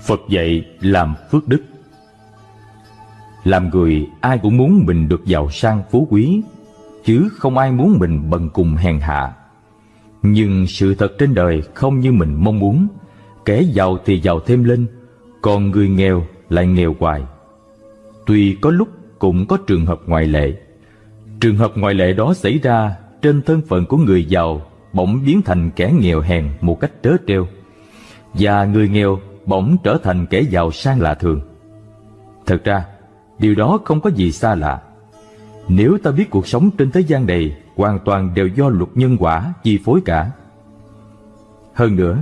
Phật dạy làm phước đức. Làm người, ai cũng muốn mình được giàu sang phú quý, Chứ không ai muốn mình bần cùng hèn hạ. Nhưng sự thật trên đời không như mình mong muốn. Kẻ giàu thì giàu thêm lên, Còn người nghèo lại nghèo hoài. Tuy có lúc cũng có trường hợp ngoại lệ. Trường hợp ngoại lệ đó xảy ra trên thân phận của người giàu, bỗng biến thành kẻ nghèo hèn một cách trớ trêu. Và người nghèo bỗng trở thành kẻ giàu sang lạ thường. Thật ra, điều đó không có gì xa lạ. Nếu ta biết cuộc sống trên thế gian này hoàn toàn đều do luật nhân quả chi phối cả. Hơn nữa,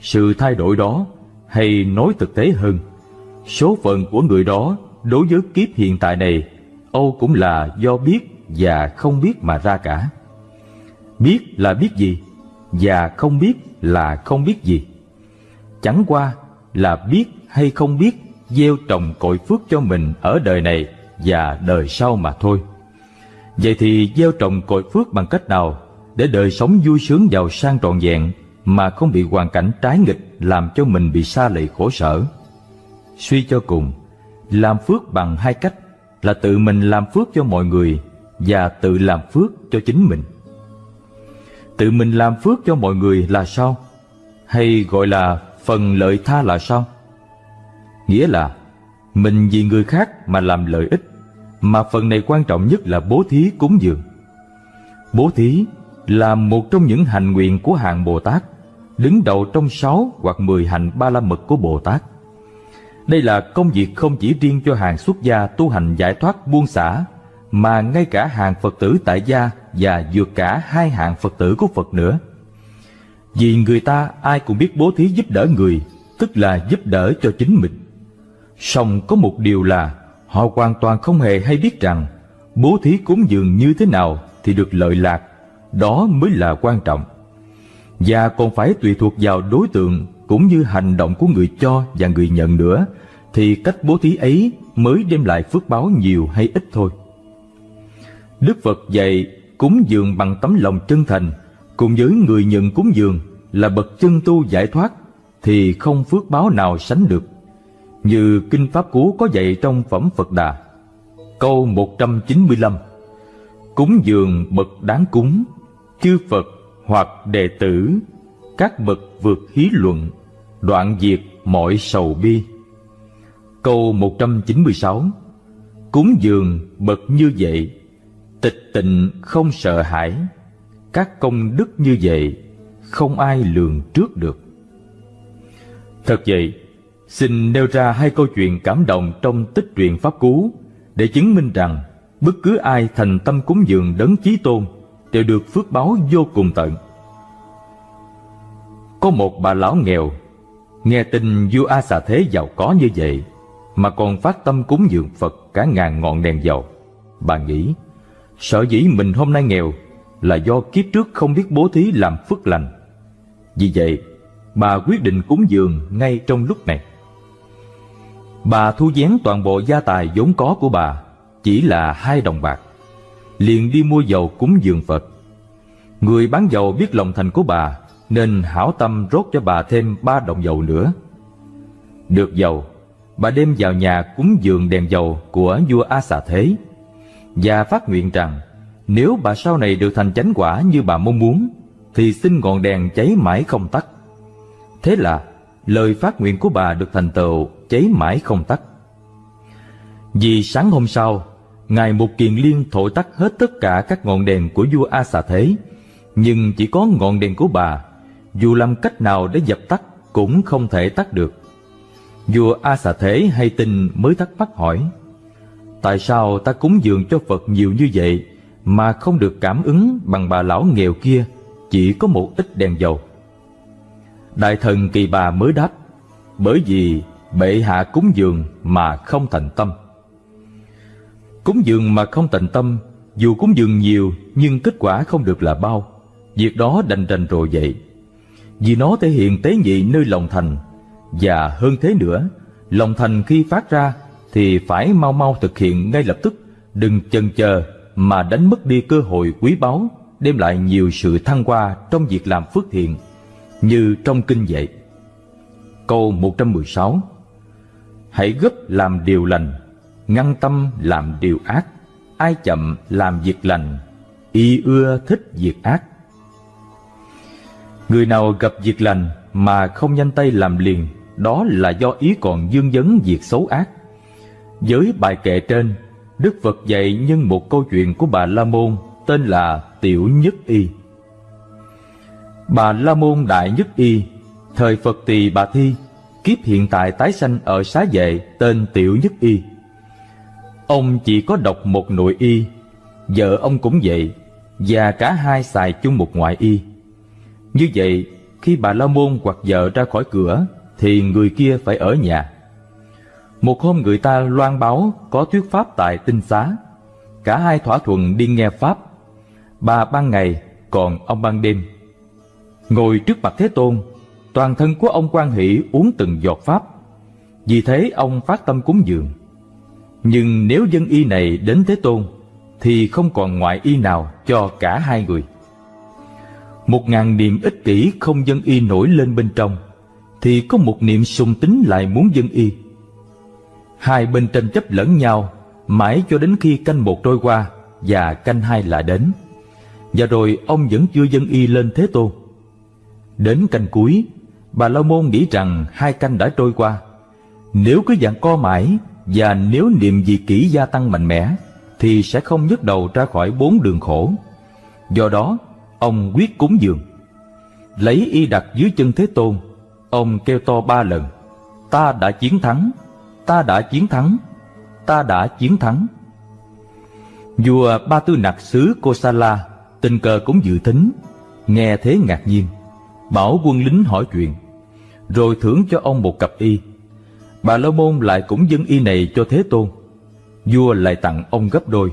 sự thay đổi đó, hay nói thực tế hơn, số phận của người đó đối với kiếp hiện tại này, Âu cũng là do biết và không biết mà ra cả. Biết là biết gì, và không biết là không biết gì. Chẳng qua là biết hay không biết gieo trồng cội phước cho mình ở đời này và đời sau mà thôi. Vậy thì gieo trồng cội phước bằng cách nào để đời sống vui sướng giàu sang trọn vẹn mà không bị hoàn cảnh trái nghịch làm cho mình bị xa lì khổ sở? Suy cho cùng, làm phước bằng hai cách là tự mình làm phước cho mọi người và tự làm phước cho chính mình. Tự mình làm phước cho mọi người là sao? Hay gọi là phần lợi tha là sao? Nghĩa là mình vì người khác mà làm lợi ích, mà phần này quan trọng nhất là bố thí cúng dường. Bố thí là một trong những hành nguyện của hạng Bồ Tát, đứng đầu trong sáu hoặc mười hành ba la mật của Bồ Tát. Đây là công việc không chỉ riêng cho hàng xuất gia tu hành giải thoát buông xả, mà ngay cả hàng Phật tử tại gia và vượt cả hai hạng Phật tử của Phật nữa. Vì người ta ai cũng biết bố thí giúp đỡ người, tức là giúp đỡ cho chính mình. Song có một điều là họ hoàn toàn không hề hay biết rằng bố thí cúng dường như thế nào thì được lợi lạc, đó mới là quan trọng. Và còn phải tùy thuộc vào đối tượng cũng như hành động của người cho và người nhận nữa, thì cách bố thí ấy mới đem lại phước báo nhiều hay ít thôi. Đức Phật dạy cúng dường bằng tấm lòng chân thành cùng với người nhận cúng dường là bậc chân tu giải thoát thì không phước báo nào sánh được. Như Kinh Pháp Cú có dạy trong Phẩm Phật Đà. Câu 195 Cúng dường bậc đáng cúng, chư Phật hoặc đệ tử, các bậc vượt hí luận, đoạn diệt mọi sầu bi. Câu 196 Cúng dường bậc như vậy Tịch tịnh không sợ hãi Các công đức như vậy không ai lường trước được. Thật vậy, Xin nêu ra hai câu chuyện cảm động Trong tích truyện Pháp Cú Để chứng minh rằng Bất cứ ai thành tâm cúng dường đấng chí tôn Đều được phước báo vô cùng tận. Có một bà lão nghèo, Nghe tin vua A xà thế giàu có như vậy Mà còn phát tâm cúng dường Phật cả ngàn ngọn đèn dầu. Bà nghĩ Sợ dĩ mình hôm nay nghèo là do kiếp trước không biết bố thí làm phước lành. Vì vậy, bà quyết định cúng dường ngay trong lúc này. Bà thu vén toàn bộ gia tài vốn có của bà chỉ là hai đồng bạc. Liền đi mua dầu cúng dường Phật. Người bán dầu biết lòng thành của bà nên hảo tâm rốt cho bà thêm ba đồng dầu nữa. Được dầu, bà đem vào nhà cúng dường đèn dầu của vua A Xà Thế và phát nguyện rằng nếu bà sau này được thành chánh quả như bà mong muốn thì xin ngọn đèn cháy mãi không tắt. Thế là lời phát nguyện của bà được thành tựu cháy mãi không tắt. Vì sáng hôm sau, Ngài Mục Kiền Liên thổi tắt hết tất cả các ngọn đèn của vua A Xà Thế, nhưng chỉ có ngọn đèn của bà, dù làm cách nào để dập tắt cũng không thể tắt được. Vua A Xà Thế hay tin mới thắc mắc hỏi, Tại sao ta cúng dường cho Phật nhiều như vậy mà không được cảm ứng bằng bà lão nghèo kia chỉ có một ít đèn dầu? Đại thần kỳ bà mới đáp Bởi vì bệ hạ cúng dường mà không thành tâm. Cúng dường mà không thành tâm Dù cúng dường nhiều nhưng kết quả không được là bao. Việc đó đành đành rồi vậy. Vì nó thể hiện tế nhị nơi lòng thành Và hơn thế nữa Lòng thành khi phát ra thì phải mau mau thực hiện ngay lập tức, đừng chần chờ mà đánh mất đi cơ hội quý báu, đem lại nhiều sự thăng hoa trong việc làm phước thiện, như trong kinh dạy. Câu 116 hãy gấp làm điều lành, ngăn tâm làm điều ác, ai chậm làm việc lành, y ưa thích việc ác. Người nào gặp việc lành mà không nhanh tay làm liền, đó là do ý còn dương vấn việc xấu ác. Với bài kệ trên, Đức Phật dạy nhân một câu chuyện của bà La Môn tên là Tiểu Nhất Y. Bà La Môn Đại Nhất Y, thời Phật Tỳ Bà Thi, kiếp hiện tại tái sanh ở xá vệ tên Tiểu Nhất Y. Ông chỉ có độc một nội y, vợ ông cũng vậy, và cả hai xài chung một ngoại y. Như vậy, khi bà La Môn hoặc vợ ra khỏi cửa, thì người kia phải ở nhà. Một hôm người ta loan báo có thuyết pháp tại tinh xá. Cả hai thỏa thuận đi nghe pháp. Bà ban ngày, còn ông ban đêm. Ngồi trước mặt Thế Tôn, toàn thân của ông quan hỷ uống từng giọt pháp. Vì thế ông phát tâm cúng dường. Nhưng nếu dân y này đến Thế Tôn, thì không còn ngoại y nào cho cả hai người. Một ngàn niệm ích kỷ không dân y nổi lên bên trong, thì có một niệm sùng tính lại muốn dân y. Hai bên tranh chấp lẫn nhau, mãi cho đến khi canh một trôi qua và canh hai lại đến. Và rồi ông vẫn chưa dân y lên Thế Tôn. Đến canh cuối, bà La Môn nghĩ rằng hai canh đã trôi qua. Nếu cứ dạng co mãi và nếu niệm dị kỹ gia tăng mạnh mẽ, thì sẽ không nhấc đầu ra khỏi bốn đường khổ. Do đó, ông quyết cúng dường. Lấy y đặt dưới chân Thế Tôn, ông kêu to ba lần, ta đã chiến thắng, ta đã chiến thắng, ta đã chiến thắng. Vua Ba Tư Nặc xứ Kosala tình cờ cũng dự tính nghe thế ngạc nhiên, bảo quân lính hỏi chuyện, rồi thưởng cho ông một cặp y. Bà La Môn lại cũng dâng y này cho Thế Tôn. Vua lại tặng ông gấp đôi,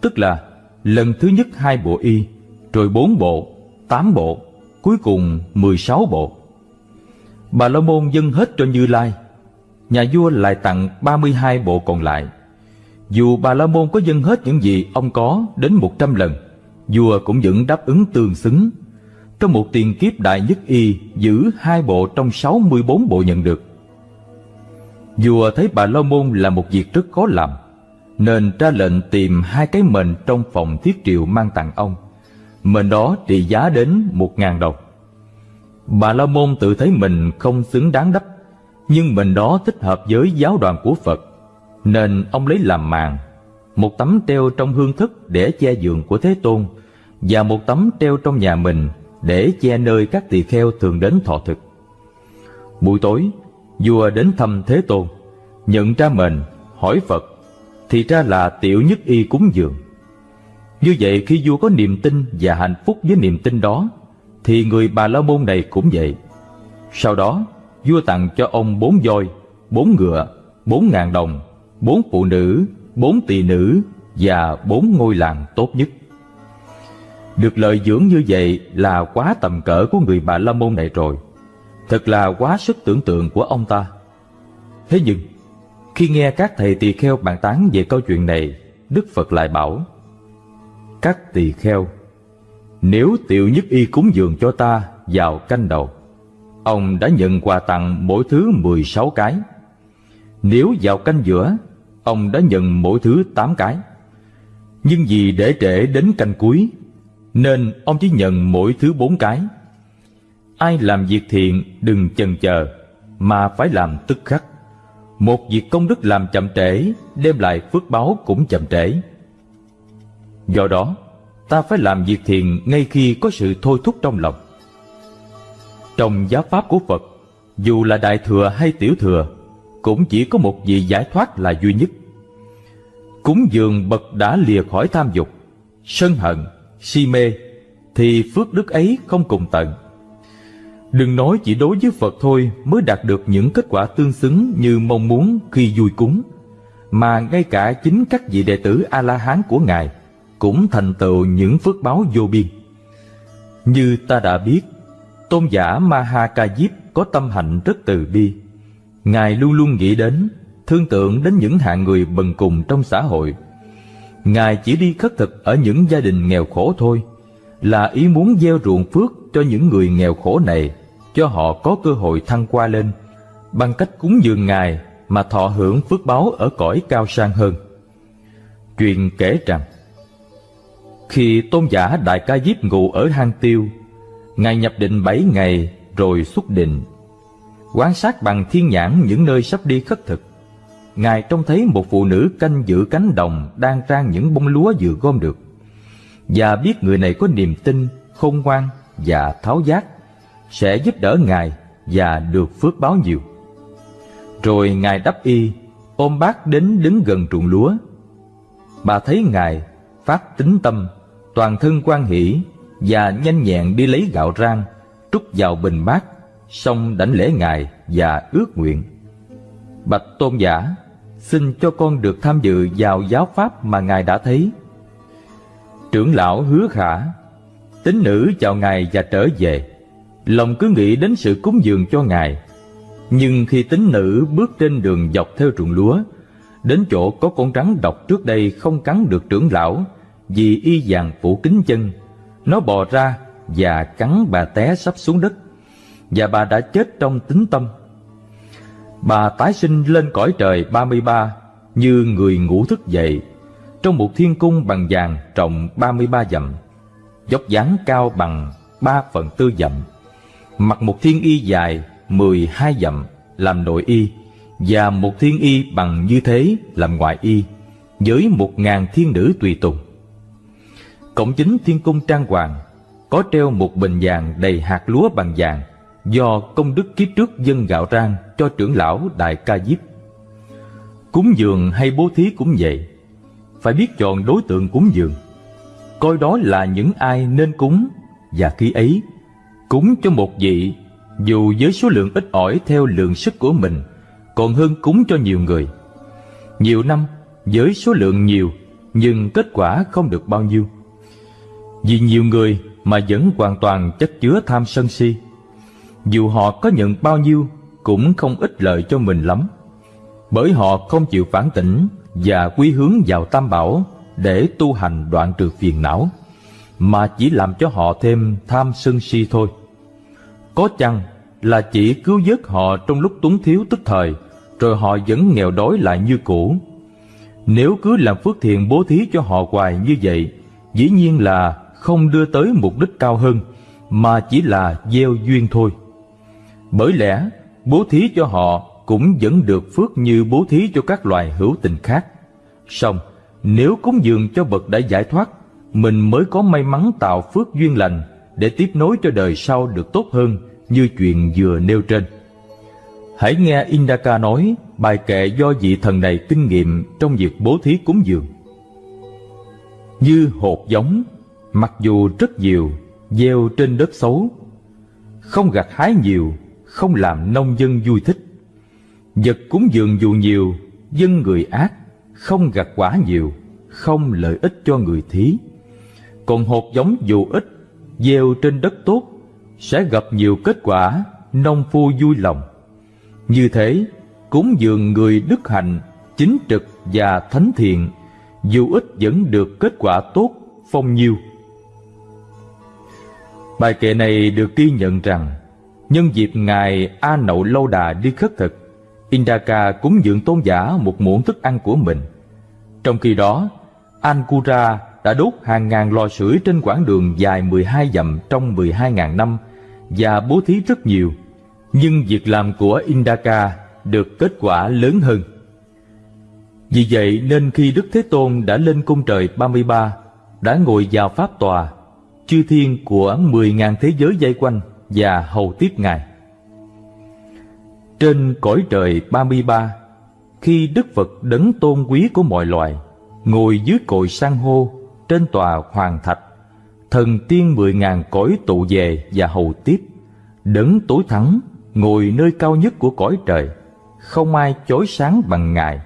tức là lần thứ nhất hai bộ y, rồi bốn bộ, tám bộ, cuối cùng mười sáu bộ. Bà La Môn dâng hết cho Như Lai, nhà vua lại tặng 32 bộ còn lại. Dù Bà La Môn có dâng hết những gì ông có đến 100 lần, vua cũng vẫn đáp ứng tương xứng. Trong một tiền kiếp đại nhất y giữ hai bộ trong 64 bộ nhận được. Vua thấy Bà La Môn là một việc rất khó làm, nên ra lệnh tìm hai cái mền trong phòng thiết triệu mang tặng ông. Mền đó trị giá đến một ngàn đồng. Bà La Môn tự thấy mình không xứng đáng đắp nhưng mình đó thích hợp với giáo đoàn của Phật, nên ông lấy làm màn, một tấm treo trong hương thức để che giường của Thế Tôn, và một tấm treo trong nhà mình để che nơi các tỳ kheo thường đến thọ thực. Buổi tối, vua đến thăm Thế Tôn, nhận ra mình, hỏi Phật, thì ra là tiểu nhất y cúng dường. Như vậy khi vua có niềm tin và hạnh phúc với niềm tin đó, thì người Bà La Môn này cũng vậy. Sau đó, vua tặng cho ông bốn voi, bốn ngựa, bốn ngàn đồng, bốn phụ nữ, bốn tỳ nữ và bốn ngôi làng tốt nhất. Được lợi dưỡng như vậy là quá tầm cỡ của người bà La Môn này rồi. Thật là quá sức tưởng tượng của ông ta. Thế nhưng, khi nghe các thầy tỳ kheo bàn tán về câu chuyện này, Đức Phật lại bảo Các tỳ kheo, nếu tiểu nhất y cúng dường cho ta vào canh đầu, Ông đã nhận quà tặng mỗi thứ 16 cái. Nếu vào canh giữa, ông đã nhận mỗi thứ 8 cái. Nhưng vì để trễ đến canh cuối, nên ông chỉ nhận mỗi thứ bốn cái. Ai làm việc thiện đừng chần chờ, mà phải làm tức khắc. Một việc công đức làm chậm trễ, đem lại phước báo cũng chậm trễ. Do đó, ta phải làm việc thiện ngay khi có sự thôi thúc trong lòng. Trong giáo pháp của Phật, dù là đại thừa hay tiểu thừa, cũng chỉ có một vị giải thoát là duy nhất. Cúng dường bậc đã lìa khỏi tham dục, sân hận, si mê, thì phước đức ấy không cùng tận. Đừng nói chỉ đối với Phật thôi mới đạt được những kết quả tương xứng như mong muốn khi vui cúng, mà ngay cả chính các vị đệ tử A-la-hán của Ngài cũng thành tựu những phước báo vô biên. Như ta đã biết, Tôn giả Mahakajip có tâm hạnh rất từ bi. Ngài luôn luôn nghĩ đến, thương tượng đến những hạng người bần cùng trong xã hội. Ngài chỉ đi khất thực ở những gia đình nghèo khổ thôi, là ý muốn gieo ruộng phước cho những người nghèo khổ này, cho họ có cơ hội thăng qua lên. Bằng cách cúng dường Ngài, mà thọ hưởng phước báo ở cõi cao sang hơn. Truyền kể rằng, khi tôn giả Đại Ca Diếp ngủ ở hang tiêu, Ngài nhập định bảy ngày rồi xuất định. Quan sát bằng thiên nhãn những nơi sắp đi khất thực. Ngài trông thấy một phụ nữ canh giữ cánh đồng đang rang những bông lúa vừa gom được. Và biết người này có niềm tin, khôn ngoan và tháo giác, sẽ giúp đỡ Ngài và được phước báo nhiều. Rồi Ngài đắp y, ôm bát đến đứng gần ruộng lúa. Bà thấy Ngài phát tính tâm, toàn thân quan hỷ và nhanh nhẹn đi lấy gạo rang, trút vào bình bát, xong đảnh lễ Ngài và ước nguyện. Bạch tôn giả, xin cho con được tham dự vào giáo pháp mà Ngài đã thấy. Trưởng lão hứa khả, tín nữ chào Ngài và trở về, lòng cứ nghĩ đến sự cúng dường cho Ngài. Nhưng khi tín nữ bước trên đường dọc theo ruộng lúa, đến chỗ có con rắn độc trước đây không cắn được trưởng lão vì y vàng phủ kính chân, nó bò ra và cắn bà té sắp xuống đất, và bà đã chết trong tính tâm. Bà tái sinh lên cõi trời 33 như người ngủ thức dậy, trong một thiên cung bằng vàng trọng 33 dặm, dốc dáng cao bằng 3 phần tư dặm, mặc một thiên y dài 12 dặm làm nội y, và một thiên y bằng như thế làm ngoại y, với một ngàn thiên nữ tùy tùng. Cổng chính thiên cung trang hoàng có treo một bình vàng đầy hạt lúa bằng vàng do công đức kiếp trước dân gạo rang cho trưởng lão Đại Ca Diếp. Cúng dường hay bố thí cũng vậy, phải biết chọn đối tượng cúng dường, coi đó là những ai nên cúng và khi ấy cúng cho một vị dù với số lượng ít ỏi theo lượng sức của mình còn hơn cúng cho nhiều người. Nhiều năm với số lượng nhiều nhưng kết quả không được bao nhiêu. Vì nhiều người mà vẫn hoàn toàn chất chứa tham sân si. Dù họ có nhận bao nhiêu cũng không ích lợi cho mình lắm. Bởi họ không chịu phản tỉnh và quy hướng vào tam bảo để tu hành đoạn trừ phiền não, mà chỉ làm cho họ thêm tham sân si thôi. Có chăng là chỉ cứu vớt họ trong lúc túng thiếu tức thời, rồi họ vẫn nghèo đói lại như cũ. Nếu cứ làm phước thiện bố thí cho họ hoài như vậy, dĩ nhiên là không đưa tới mục đích cao hơn, mà chỉ là gieo duyên thôi. Bởi lẽ, bố thí cho họ cũng vẫn được phước như bố thí cho các loài hữu tình khác. Song, nếu cúng dường cho bậc đã giải thoát, mình mới có may mắn tạo phước duyên lành để tiếp nối cho đời sau được tốt hơn như chuyện vừa nêu trên. Hãy nghe Indaka nói bài kệ do vị thần này kinh nghiệm trong việc bố thí cúng dường. Như hột giống Mặc dù rất nhiều, gieo trên đất xấu, không gặt hái nhiều, không làm nông dân vui thích. Vật cúng dường dù nhiều, dân người ác, không gặt quả nhiều, không lợi ích cho người thí. Còn hột giống dù ít, gieo trên đất tốt, sẽ gặp nhiều kết quả, nông phu vui lòng. Như thế, cúng dường người đức hạnh, chính trực và thánh thiện, dù ít vẫn được kết quả tốt, phong nhiêu. Bài kệ này được ghi nhận rằng nhân dịp Ngài A Nậu Lâu Đà đi khất thực, Indaka cúng dường tôn giả một muỗng thức ăn của mình. Trong khi đó, Ankura đã đốt hàng ngàn lò sưởi trên quãng đường dài 12 dặm trong 12.000 năm và bố thí rất nhiều, nhưng việc làm của Indaka được kết quả lớn hơn. Vì vậy nên khi Đức Thế Tôn đã lên cung trời 33, đã ngồi vào pháp tòa chư thiên của mười ngàn thế giới dây quanh và hầu tiếp Ngài. Trên cõi trời ba mươi ba, khi Đức Phật đấng tôn quý của mọi loài, ngồi dưới cội san hô trên tòa hoàng thạch, thần tiên mười ngàn cõi tụ về và hầu tiếp, đấng tối thắng ngồi nơi cao nhất của cõi trời, không ai chói sáng bằng Ngài,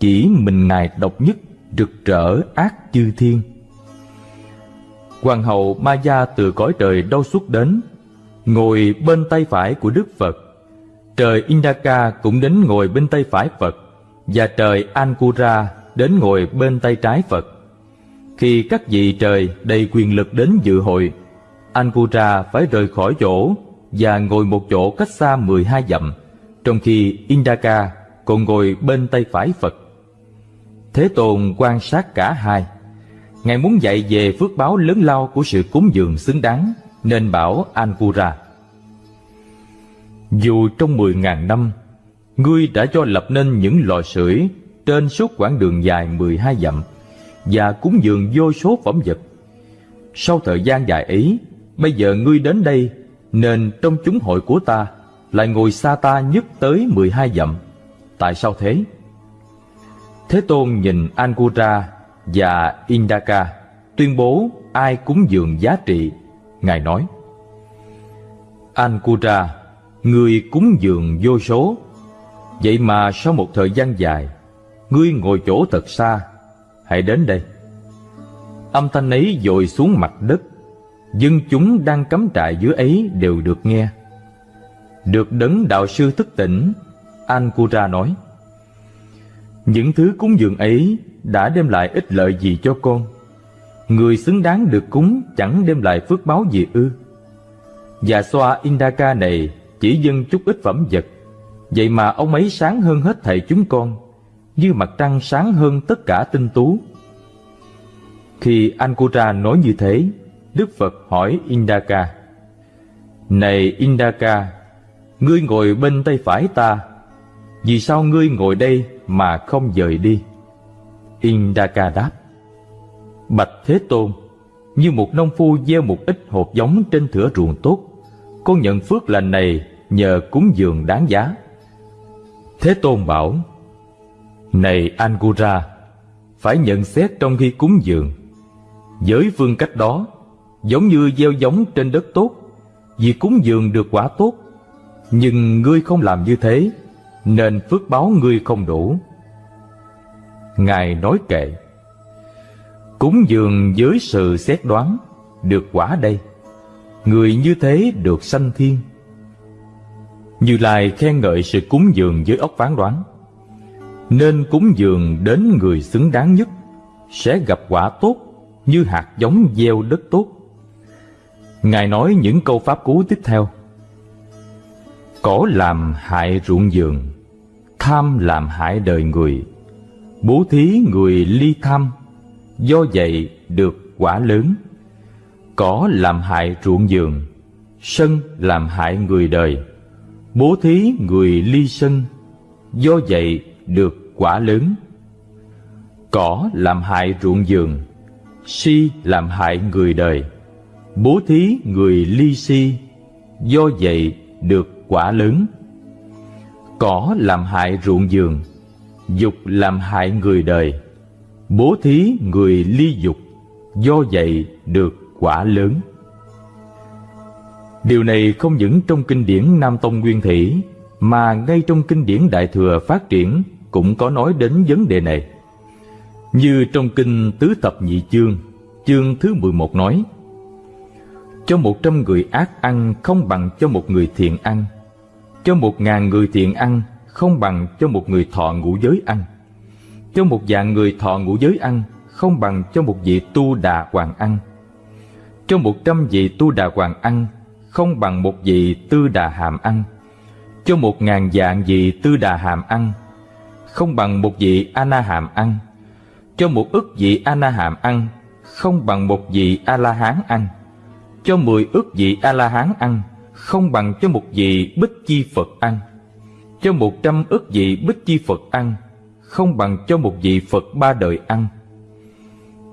chỉ mình Ngài độc nhất rực rỡ ác chư thiên Hoàng hậu Maya từ cõi trời đâu xuất đến, ngồi bên tay phải của Đức Phật. Trời Indaka cũng đến ngồi bên tay phải Phật, và trời Ankura đến ngồi bên tay trái Phật. Khi các vị trời đầy quyền lực đến dự hội, Ankura phải rời khỏi chỗ và ngồi một chỗ cách xa 12 dặm, trong khi Indaka còn ngồi bên tay phải Phật. Thế Tôn quan sát cả hai. Ngài muốn dạy về phước báo lớn lao của sự cúng dường xứng đáng, nên bảo Ankura. Dù trong mười ngàn năm, ngươi đã cho lập nên những lò sưởi trên suốt quãng đường dài mười hai dặm và cúng dường vô số phẩm vật. Sau thời gian dài ấy, bây giờ ngươi đến đây, nên trong chúng hội của ta lại ngồi xa ta nhất tới mười hai dặm. Tại sao thế? Thế Tôn nhìn Ankura và Indaka tuyên bố ai cúng dường giá trị. Ngài nói, Ankura, người cúng dường vô số. Vậy mà sau một thời gian dài, ngươi ngồi chỗ thật xa, hãy đến đây. Âm thanh ấy dội xuống mặt đất, dân chúng đang cắm trại dưới ấy đều được nghe. Được đấng đạo sư thức tỉnh, Ankura nói, Những thứ cúng dường ấy đã đem lại ích lợi gì cho con? Người xứng đáng được cúng chẳng đem lại phước báo gì ư? Và xoa Indaka này chỉ dâng chút ít phẩm vật, vậy mà ông ấy sáng hơn hết thầy chúng con, như mặt trăng sáng hơn tất cả tinh tú. Khi Ankura nói như thế, Đức Phật hỏi Indaka, Này Indaka, ngươi ngồi bên tay phải ta, vì sao ngươi ngồi đây mà không dời đi? Indaka đáp, Bạch Thế Tôn, như một nông phu gieo một ít hột giống trên thửa ruộng tốt, con nhận phước lành này nhờ cúng dường đáng giá. Thế Tôn bảo, Này Angura, phải nhận xét trong khi cúng dường. Với phương cách đó, giống như gieo giống trên đất tốt, vì cúng dường được quả tốt, nhưng ngươi không làm như thế, nên phước báo ngươi không đủ. Ngài nói kệ, Cúng dường với sự xét đoán, được quả đây, người như thế được sanh thiên. Như Lai khen ngợi sự cúng dường với ốc phán đoán, nên cúng dường đến người xứng đáng nhất, sẽ gặp quả tốt như hạt giống gieo đất tốt. Ngài nói những câu pháp cú tiếp theo. Cỏ làm hại ruộng vườn, tham làm hại đời người, bố thí người ly tham, do vậy được quả lớn. Cỏ làm hại ruộng vườn, sân làm hại người đời, bố thí người ly sân, do vậy được quả lớn. Cỏ làm hại ruộng vườn, si làm hại người đời, bố thí người ly si, do vậy được quả lớn. Cỏ làm hại ruộng vườn, dục làm hại người đời, bố thí người ly dục, do vậy được quả lớn. Điều này không những trong kinh điển Nam Tông Nguyên Thủy, mà ngay trong kinh điển Đại Thừa phát triển cũng có nói đến vấn đề này. Như trong kinh Tứ Thập Nhị Chương, chương thứ 11 nói, Cho một trăm người ác ăn không bằng cho một người thiện ăn, cho một ngàn người thiện ăn không bằng cho một người thọ ngũ giới ăn, cho một dạng người thọ ngũ giới ăn không bằng cho một vị tu đà hoàng ăn, cho một trăm vị tu đà hoàng ăn không bằng một vị tư đà hàm ăn, cho một ngàn dạng vị tư đà hàm ăn không bằng một vị ana hàm ăn, cho một ức vị ana hàm ăn không bằng một vị a la hán ăn, cho mười ức vị a la hán ăn không bằng cho một vị bích chi phật ăn, cho một trăm ức vị bích chi phật ăn không bằng cho một vị phật ba đời ăn,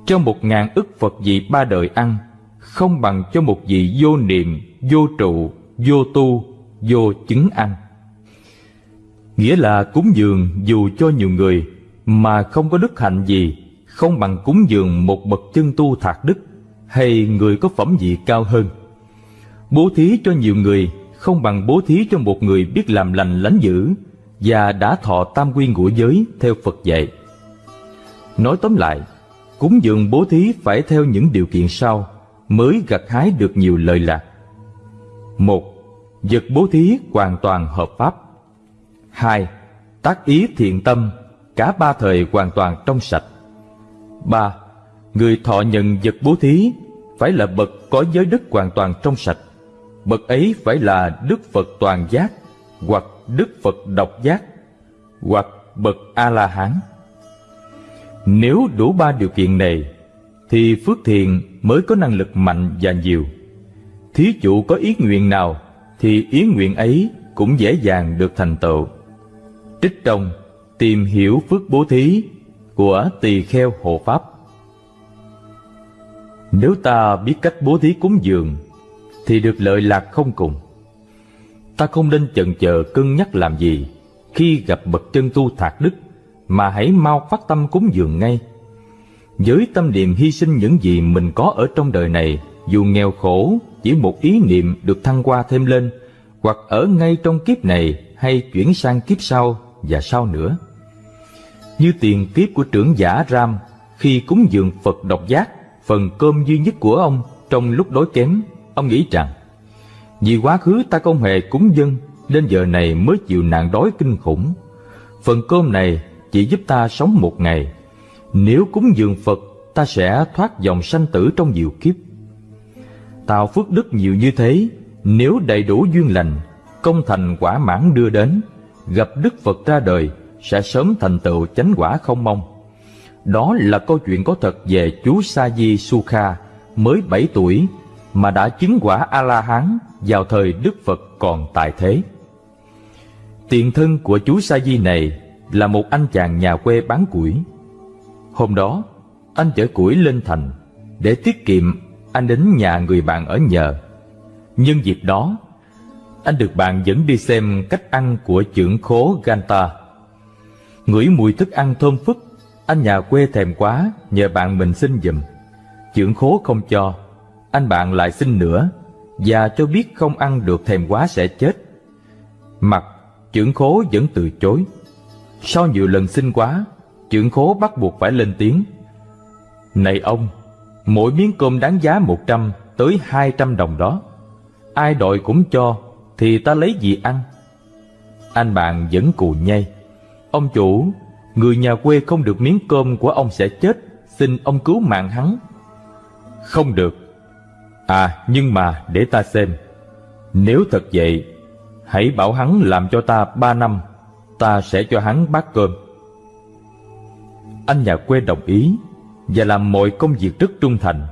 cho một ngàn ức phật vị ba đời ăn không bằng cho một vị vô niệm, vô trụ, vô tu, vô chứng ăn. Nghĩa là cúng dường dù cho nhiều người mà không có đức hạnh gì, không bằng cúng dường một bậc chân tu thạc đức hay người có phẩm vị cao hơn. Bố thí cho nhiều người không bằng bố thí cho một người biết làm lành lánh dữ và đã thọ tam quy ngũ giới theo Phật dạy. Nói tóm lại, cúng dường bố thí phải theo những điều kiện sau mới gặt hái được nhiều lợi lạc. Một, vật bố thí hoàn toàn hợp pháp. Hai, tác ý thiện tâm, cả ba thời hoàn toàn trong sạch. Ba, người thọ nhận vật bố thí phải là bậc có giới đức hoàn toàn trong sạch. Bậc ấy phải là Đức Phật toàn giác hoặc Đức Phật độc giác. hoặc bậc A-la-hán. Nếu đủ ba điều kiện này, thì phước thiện mới có năng lực mạnh và nhiều. Thí chủ có ý nguyện nào, thì ý nguyện ấy cũng dễ dàng được thành tựu. Trích trong Tìm hiểu phước bố thí của tỳ kheo hộ pháp Nếu ta biết cách bố thí cúng dường, thì được lợi lạc không cùng. Ta không nên chần chờ cân nhắc làm gì khi gặp bậc chân tu thạc đức, mà hãy mau phát tâm cúng dường ngay. Với tâm niệm hy sinh những gì mình có ở trong đời này, dù nghèo khổ, chỉ một ý niệm được thăng qua thêm lên, hoặc ở ngay trong kiếp này hay chuyển sang kiếp sau và sau nữa. Như tiền kiếp của trưởng giả Ram khi cúng dường Phật độc giác, phần cơm duy nhất của ông trong lúc đói kém, ông nghĩ rằng vì quá khứ ta không hề cúng dân nên giờ này mới chịu nạn đói kinh khủng. Phần cơm này chỉ giúp ta sống một ngày. Nếu cúng dường Phật, ta sẽ thoát dòng sanh tử trong nhiều kiếp. Tạo phước đức nhiều như thế, nếu đầy đủ duyên lành, công thành quả mãn đưa đến, gặp Đức Phật ra đời sẽ sớm thành tựu chánh quả không mong. Đó là câu chuyện có thật về chú Sa Di Sukha mới 7 tuổi mà đã chứng quả A-la-hán vào thời Đức Phật còn tại thế. Tiền thân của chú Sa Di này là một anh chàng nhà quê bán củi. Hôm đó, anh chở củi lên thành, để tiết kiệm anh đến nhà người bạn ở nhờ. Nhân dịp đó, anh được bạn dẫn đi xem cách ăn của trưởng khố Ganta. Ngửi mùi thức ăn thơm phức, anh nhà quê thèm quá, nhờ bạn mình xin giùm. Trưởng khố không cho, anh bạn lại xin nữa, và cho biết không ăn được thèm quá sẽ chết. Mặt, trưởng khố vẫn từ chối. Sau nhiều lần xin quá, trưởng khố bắt buộc phải lên tiếng. Này ông, mỗi miếng cơm đáng giá một trăm tới hai trăm đồng đó. Ai đòi cũng cho, thì ta lấy gì ăn? Anh bạn vẫn cù nhây. Ông chủ, người nhà quê không được miếng cơm của ông sẽ chết, xin ông cứu mạng hắn. Không được. À, nhưng mà để ta xem. Nếu thật vậy, hãy bảo hắn làm cho ta ba năm, ta sẽ cho hắn bát cơm. Anh nhà quê đồng ý và làm mọi công việc rất trung thành.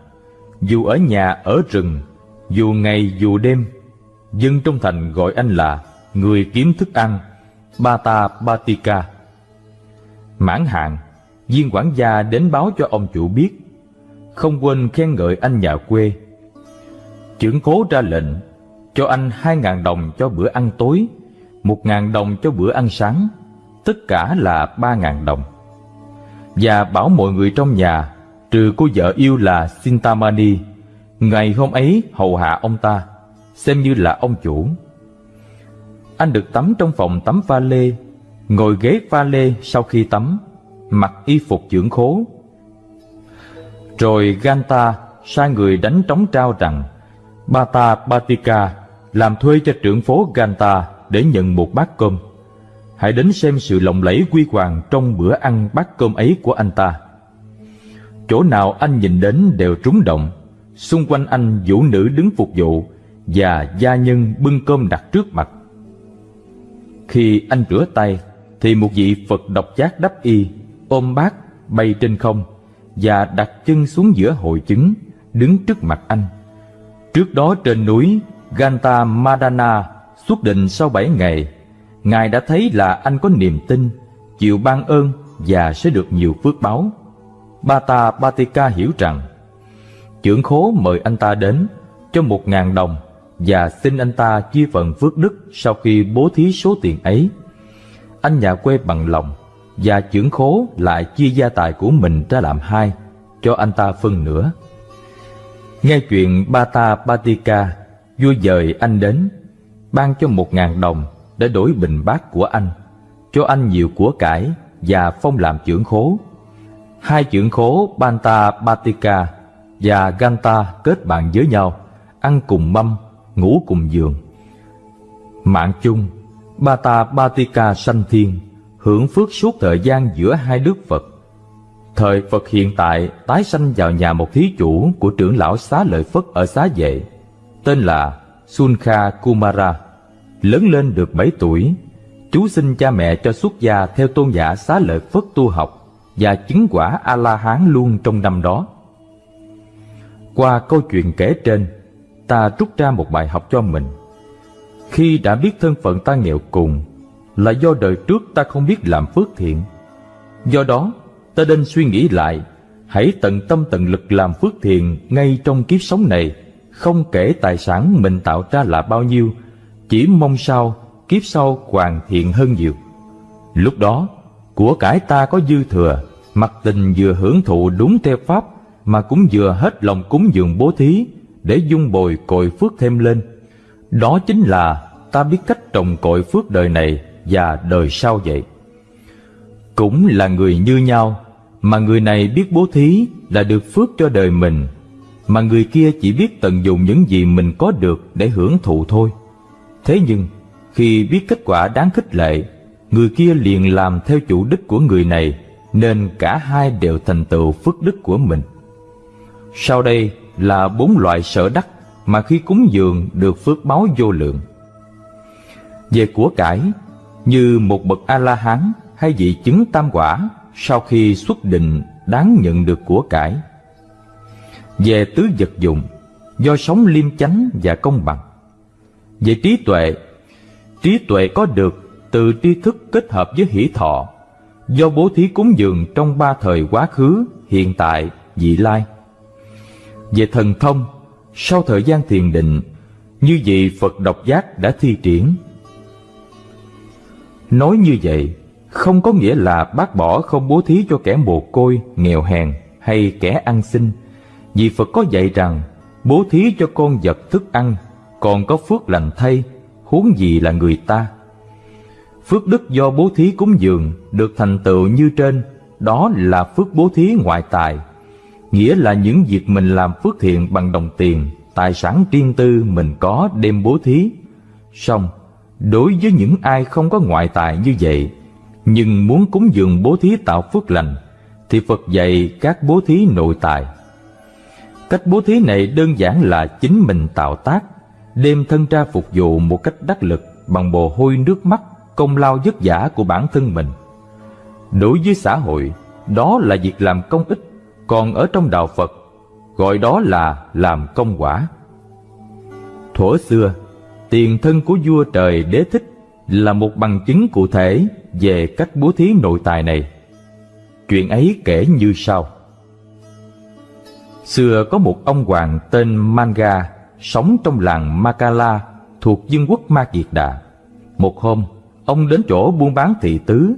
Dù ở nhà, ở rừng, dù ngày dù đêm, dân trong thành gọi anh là người kiếm thức ăn, Bata Batika. Mãn hạn, viên quản gia đến báo cho ông chủ biết, không quên khen ngợi anh nhà quê. Trưởng cố ra lệnh cho anh hai ngàn đồng cho bữa ăn tối, một ngàn đồng cho bữa ăn sáng, tất cả là ba ngàn đồng. Và bảo mọi người trong nhà, trừ cô vợ yêu là Sintamani, ngày hôm ấy hầu hạ ông ta, xem như là ông chủ. Anh được tắm trong phòng tắm pha lê, ngồi ghế pha lê sau khi tắm, mặc y phục dưỡng khố. Rồi Ganta sai người đánh trống trao rằng Bata Batika làm thuê cho trưởng phố Ganta để nhận một bát cơm. Hãy đến xem sự lộng lẫy quy hoàng trong bữa ăn bát cơm ấy của anh ta. Chỗ nào anh nhìn đến đều trúng động, xung quanh anh vũ nữ đứng phục vụ và gia nhân bưng cơm đặt trước mặt. Khi anh rửa tay, thì một vị Phật độc giác đắp y, ôm bát, bay trên không và đặt chân xuống giữa hội chứng, đứng trước mặt anh. Trước đó trên núi Ganta Madana xuất định sau bảy ngày, Ngài đã thấy là anh có niềm tin, chịu ban ơn và sẽ được nhiều phước báo. Bata Batika hiểu rằng, trưởng khố mời anh ta đến cho một ngàn đồng và xin anh ta chia phần phước đức sau khi bố thí số tiền ấy. Anh nhà quê bằng lòng và trưởng khố lại chia gia tài của mình ra làm hai, cho anh ta phân nửa. Nghe chuyện Bata Batika, vua dời anh đến, ban cho một ngàn đồng để đổi bình bát của anh, cho anh nhiều của cải và phong làm trưởng khố. Hai trưởng khố Banta Batika và Ganta kết bạn với nhau, ăn cùng mâm ngủ cùng giường. Mạng chung, Bata Batika sanh thiên, hưởng phước suốt thời gian giữa hai đức Phật. Thời Phật hiện tại tái sanh vào nhà một thí chủ của trưởng lão xá lợi Phất ở xá vệ, tên là Sunkha Kumara. Lớn lên được 7 tuổi, Chú xin cha mẹ cho xuất gia theo tôn giả xá lợi Phất tu học và chứng quả A-la-hán luôn trong năm đó. Qua câu chuyện kể trên, ta rút ra một bài học cho mình. Khi đã biết thân phận ta nghèo cùng là do đời trước ta không biết làm phước thiện. Do đó, ta nên suy nghĩ lại, hãy tận tâm tận lực làm phước thiện ngay trong kiếp sống này, không kể tài sản mình tạo ra là bao nhiêu, chỉ mong sao kiếp sau hoàn thiện hơn nhiều. Lúc đó, của cải ta có dư thừa, mặt tình vừa hưởng thụ đúng theo pháp mà cũng vừa hết lòng cúng dường bố thí để dung bồi cội phước thêm lên. Đó chính là ta biết cách trồng cội phước đời này và đời sau vậy. Cũng là người như nhau, mà người này biết bố thí là được phước cho đời mình, mà người kia chỉ biết tận dụng những gì mình có được để hưởng thụ thôi. Thế nhưng, khi biết kết quả đáng khích lệ, người kia liền làm theo chủ đích của người này, nên cả hai đều thành tựu phước đức của mình. Sau đây là bốn loại sở đắc mà khi cúng dường được phước báo vô lượng. Về của cải, như một bậc A-la-hán hay vị chứng tam quả sau khi xuất định đáng nhận được của cải. Về tứ vật dụng, do sống liêm chánh và công bằng. Về trí tuệ, trí tuệ có được từ tri thức kết hợp với hỷ thọ, do bố thí cúng dường trong ba thời quá khứ, hiện tại, vị lai. Về thần thông, sau thời gian thiền định, như vị Phật độc giác đã thi triển. Nói như vậy, không có nghĩa là bác bỏ không bố thí cho kẻ mồ côi, nghèo hèn hay kẻ ăn xin. Vì Phật có dạy rằng, bố thí cho con vật thức ăn, còn có phước lành thay, huống gì là người ta. Phước đức do bố thí cúng dường được thành tựu như trên, đó là phước bố thí ngoại tài, nghĩa là những việc mình làm phước thiện bằng đồng tiền, tài sản riêng tư mình có đem bố thí. Xong, đối với những ai không có ngoại tài như vậy, nhưng muốn cúng dường bố thí tạo phước lành, thì Phật dạy các bố thí nội tài. Cách bố thí này đơn giản là chính mình tạo tác, đem thân ra phục vụ một cách đắc lực bằng bồ hôi nước mắt, công lao vất vả của bản thân mình. Đối với xã hội, đó là việc làm công ích còn ở trong đạo Phật gọi đó là làm công quả. Thuở xưa, tiền thân của vua trời đế thích là một bằng chứng cụ thể về cách bố thí nội tài này. Chuyện ấy kể như sau. Xưa có một ông hoàng tên Manga sống trong làng Makala thuộc vương quốc Ma Kiệt Đà. Một hôm, ông đến chỗ buôn bán thị tứ,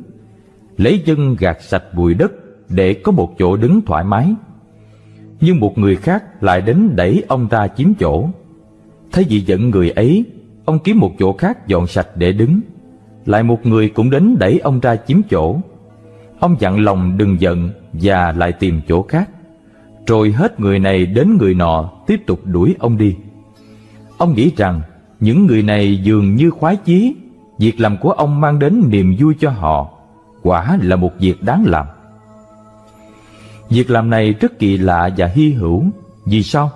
lấy dân gạt sạch bụi đất để có một chỗ đứng thoải mái. Nhưng một người khác lại đến đẩy ông ra chiếm chỗ. Thấy vì giận người ấy, ông kiếm một chỗ khác dọn sạch để đứng. Lại một người cũng đến đẩy ông ra chiếm chỗ. Ông dặn lòng đừng giận và lại tìm chỗ khác. Rồi hết người này đến người nọ tiếp tục đuổi ông đi. Ông nghĩ rằng những người này dường như khoái chí, việc làm của ông mang đến niềm vui cho họ, quả là một việc đáng làm. Việc làm này rất kỳ lạ và hy hữu. Vì sao?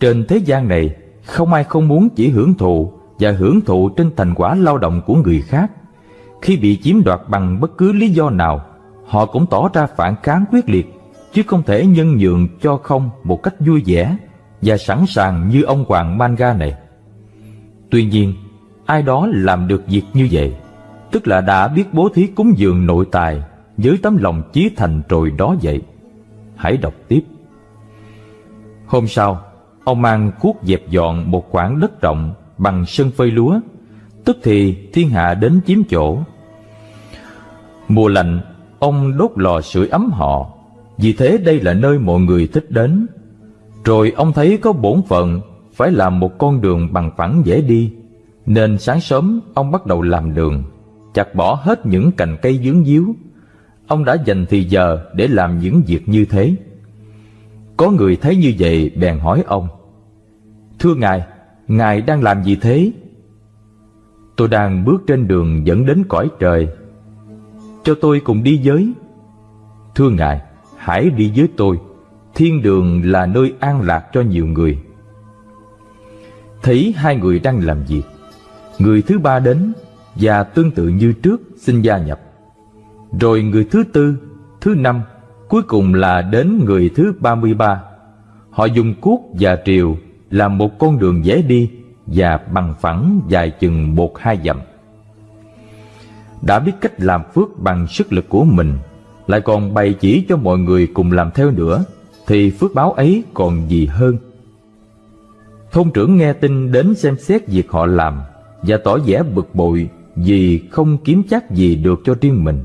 Trên thế gian này, không ai không muốn chỉ hưởng thụ và hưởng thụ trên thành quả lao động của người khác. Khi bị chiếm đoạt bằng bất cứ lý do nào, họ cũng tỏ ra phản kháng quyết liệt, chứ không thể nhân nhượng cho không một cách vui vẻ và sẵn sàng như ông Hoàng Manga này. Tuy nhiên, ai đó làm được việc như vậy, tức là đã biết bố thí cúng dường nội tài với tấm lòng chí thành rồi đó vậy. Hãy đọc tiếp. Hôm sau, ông mang cuốc dẹp dọn một khoảng đất rộng bằng sân phơi lúa, tức thì thiên hạ đến chiếm chỗ. Mùa lạnh, ông đốt lò sưởi ấm họ, vì thế đây là nơi mọi người thích đến. Rồi ông thấy có bổn phận phải làm một con đường bằng phẳng dễ đi, nên sáng sớm ông bắt đầu làm đường, chặt bỏ hết những cành cây dướng díu. Ông đã dành thì giờ để làm những việc như thế. Có người thấy như vậy bèn hỏi ông Thưa Ngài, Ngài đang làm gì thế? Tôi đang bước trên đường dẫn đến cõi trời Cho tôi cùng đi với Thưa Ngài, hãy đi với tôi Thiên đường là nơi an lạc cho nhiều người Thấy hai người đang làm việc Người thứ ba đến và tương tự như trước xin gia nhập. Rồi người thứ tư, thứ năm, cuối cùng là đến người thứ ba mươi ba. Họ dùng cuốc và triều làm một con đường dễ đi và bằng phẳng dài chừng một hai dặm. Đã biết cách làm phước bằng sức lực của mình, lại còn bày chỉ cho mọi người cùng làm theo nữa, thì phước báo ấy còn gì hơn. Thôn trưởng nghe tin đến xem xét việc họ làm và tỏ vẻ bực bội vì không kiếm chắc gì được cho riêng mình.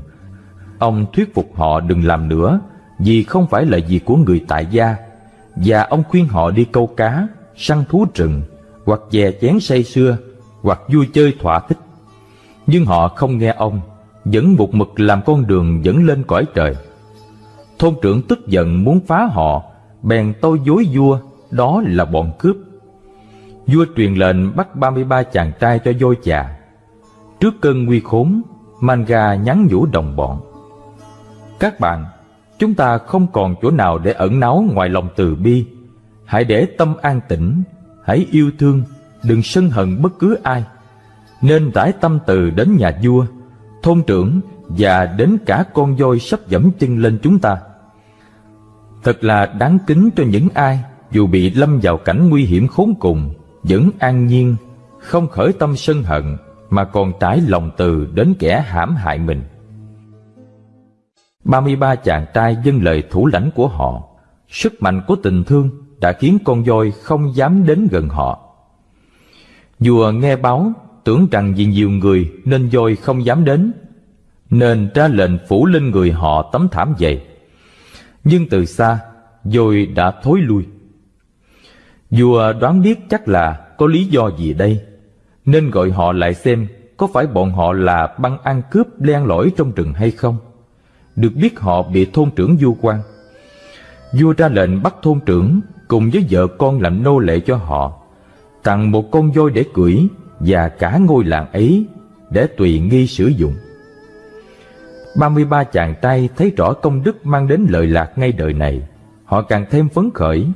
Ông thuyết phục họ đừng làm nữa vì không phải là việc của người tại gia và ông khuyên họ đi câu cá, săn thú rừng hoặc dè chén say sưa hoặc vui chơi thỏa thích. Nhưng họ không nghe ông, vẫn một mực làm con đường dẫn lên cõi trời. Thôn trưởng tức giận muốn phá họ, bèn tôi dối vua, đó là bọn cướp. Vua truyền lệnh bắt 33 chàng trai cho dôi chà. Trước cơn nguy khốn, Manga nhắn nhủ đồng bọn. Các bạn, chúng ta không còn chỗ nào để ẩn náu ngoài lòng từ bi. Hãy để tâm an tĩnh, hãy yêu thương, đừng sân hận bất cứ ai. Nên rải tâm từ đến nhà vua, thôn trưởng và đến cả con voi sắp dẫm chân lên chúng ta. Thật là đáng kính cho những ai dù bị lâm vào cảnh nguy hiểm khốn cùng, vẫn an nhiên, không khởi tâm sân hận mà còn trải lòng từ đến kẻ hãm hại mình. 33 chàng trai dâng lời thủ lãnh của họ, sức mạnh của tình thương đã khiến con voi không dám đến gần họ. Vua nghe báo tưởng rằng vì nhiều người nên voi không dám đến, nên ra lệnh phủ lên người họ tấm thảm dày. Nhưng từ xa, voi đã thối lui. Vua đoán biết chắc là có lý do gì đây, nên gọi họ lại xem có phải bọn họ là băng ăn cướp len lỏi trong rừng hay không. Được biết họ bị thôn trưởng du quan. Vua ra lệnh bắt thôn trưởng cùng với vợ con làm nô lệ cho họ, tặng một con voi để cưỡi và cả ngôi làng ấy để tùy nghi sử dụng. 33 chàng trai thấy rõ công đức mang đến lợi lạc ngay đời này, họ càng thêm phấn khởi,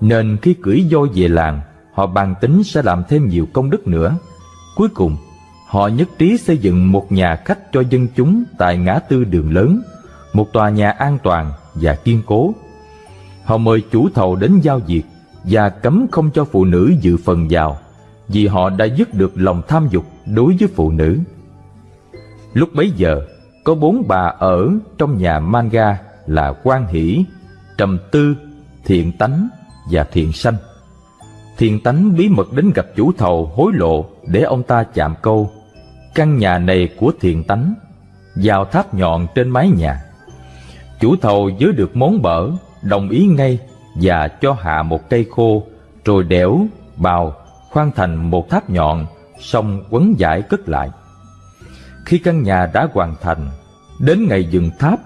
nên khi cưỡi voi về làng, họ bàn tính sẽ làm thêm nhiều công đức nữa. Cuối cùng, họ nhất trí xây dựng một nhà khách cho dân chúng tại ngã tư đường lớn, một tòa nhà an toàn và kiên cố. Họ mời chủ thầu đến giao diệt và cấm không cho phụ nữ dự phần vào, vì họ đã dứt được lòng tham dục đối với phụ nữ. Lúc bấy giờ, có bốn bà ở trong nhà manga là quan hỷ, trầm tư, thiện tánh và thiện sanh. Thiện tánh bí mật đến gặp chủ thầu hối lộ để ông ta chạm câu Căn nhà này của thiện tánh Vào tháp nhọn trên mái nhà Chủ thầu dưới được món bở Đồng ý ngay Và cho hạ một cây khô Rồi đẽo, bào Khoan thành một tháp nhọn Xong quấn giải cất lại. Khi căn nhà đã hoàn thành Đến ngày dừng tháp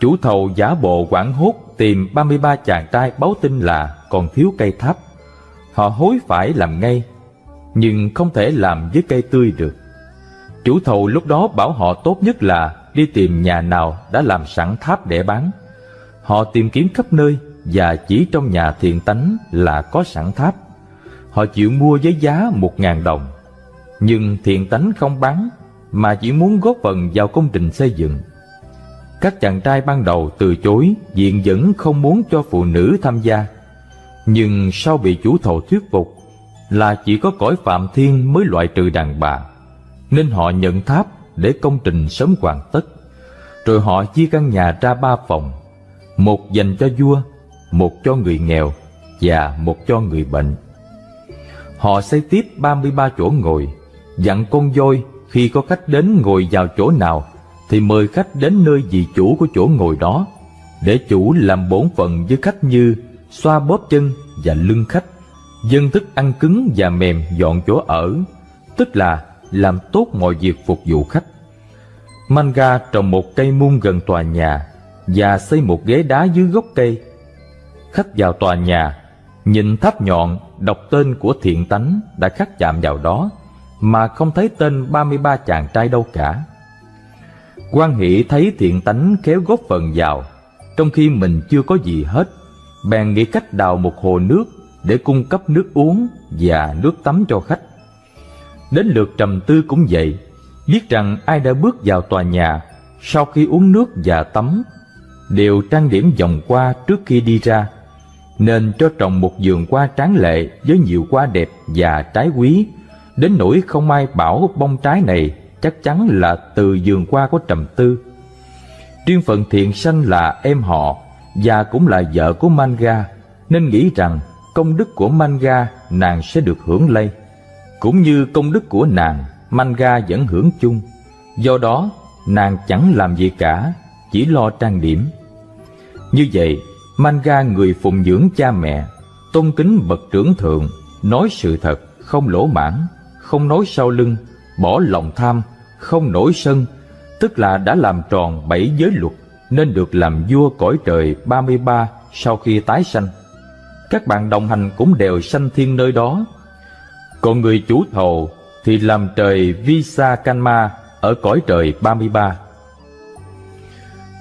Chủ thầu giả bộ quảng hốt Tìm 33 chàng trai báo tin là Còn thiếu cây tháp. Họ hối phải làm ngay Nhưng không thể làm với cây tươi được. Chủ thầu lúc đó bảo họ tốt nhất là đi tìm nhà nào đã làm sẵn tháp để bán. Họ tìm kiếm khắp nơi và chỉ trong nhà thiện tánh là có sẵn tháp. Họ chịu mua với giá một ngàn đồng. Nhưng thiện tánh không bán, mà chỉ muốn góp phần vào công trình xây dựng. Các chàng trai ban đầu từ chối diện vẫn không muốn cho phụ nữ tham gia. Nhưng sau bị chủ thầu thuyết phục là chỉ có cõi phạm thiên mới loại trừ đàn bà, nên họ nhận tháp để công trình sớm hoàn tất. Rồi họ chia căn nhà ra ba phòng, một dành cho vua, một cho người nghèo và một cho người bệnh. Họ xây tiếp 33 chỗ ngồi, dặn con voi khi có khách đến ngồi vào chỗ nào thì mời khách đến nơi vị chủ của chỗ ngồi đó, để chủ làm bổn phận với khách như xoa bóp chân và lưng khách, dân thức ăn cứng và mềm dọn chỗ ở, tức là làm tốt mọi việc phục vụ khách. Manga trồng một cây muôn gần tòa nhà và xây một ghế đá dưới gốc cây. Khách vào tòa nhà, nhìn tháp nhọn đọc tên của thiện tánh đã khắc chạm vào đó, mà không thấy tên 33 chàng trai đâu cả. Quan Hỷ thấy thiện tánh kéo góp phần vào, trong khi mình chưa có gì hết, bèn nghĩ cách đào một hồ nước để cung cấp nước uống và nước tắm cho khách. Đến lượt trầm tư cũng vậy, biết rằng ai đã bước vào tòa nhà sau khi uống nước và tắm đều trang điểm vòng qua trước khi đi ra nên cho trồng một vườn hoa tráng lệ với nhiều hoa đẹp và trái quý. Đến nỗi không ai bảo bông trái này chắc chắn là từ vườn hoa của trầm tư. Riêng phận thiện sanh là em họ và cũng là vợ của manga nên nghĩ rằng công đức của manga nàng sẽ được hưởng lây cũng như công đức của nàng, manga vẫn hưởng chung do đó, nàng chẳng làm gì cả, chỉ lo trang điểm như vậy, manga, người phụng dưỡng cha mẹ, tôn kính bậc trưởng thượng, nói sự thật, không lỗ mãn, không nói sau lưng, bỏ lòng tham, không nổi sân, tức là đã làm tròn bảy giới luật, nên được làm vua cõi trời 33 sau khi tái sanh. Các bạn đồng hành cũng đều sanh thiên nơi đó. Còn người chủ thầu thì làm trời Visa Kanma ở cõi trời 33.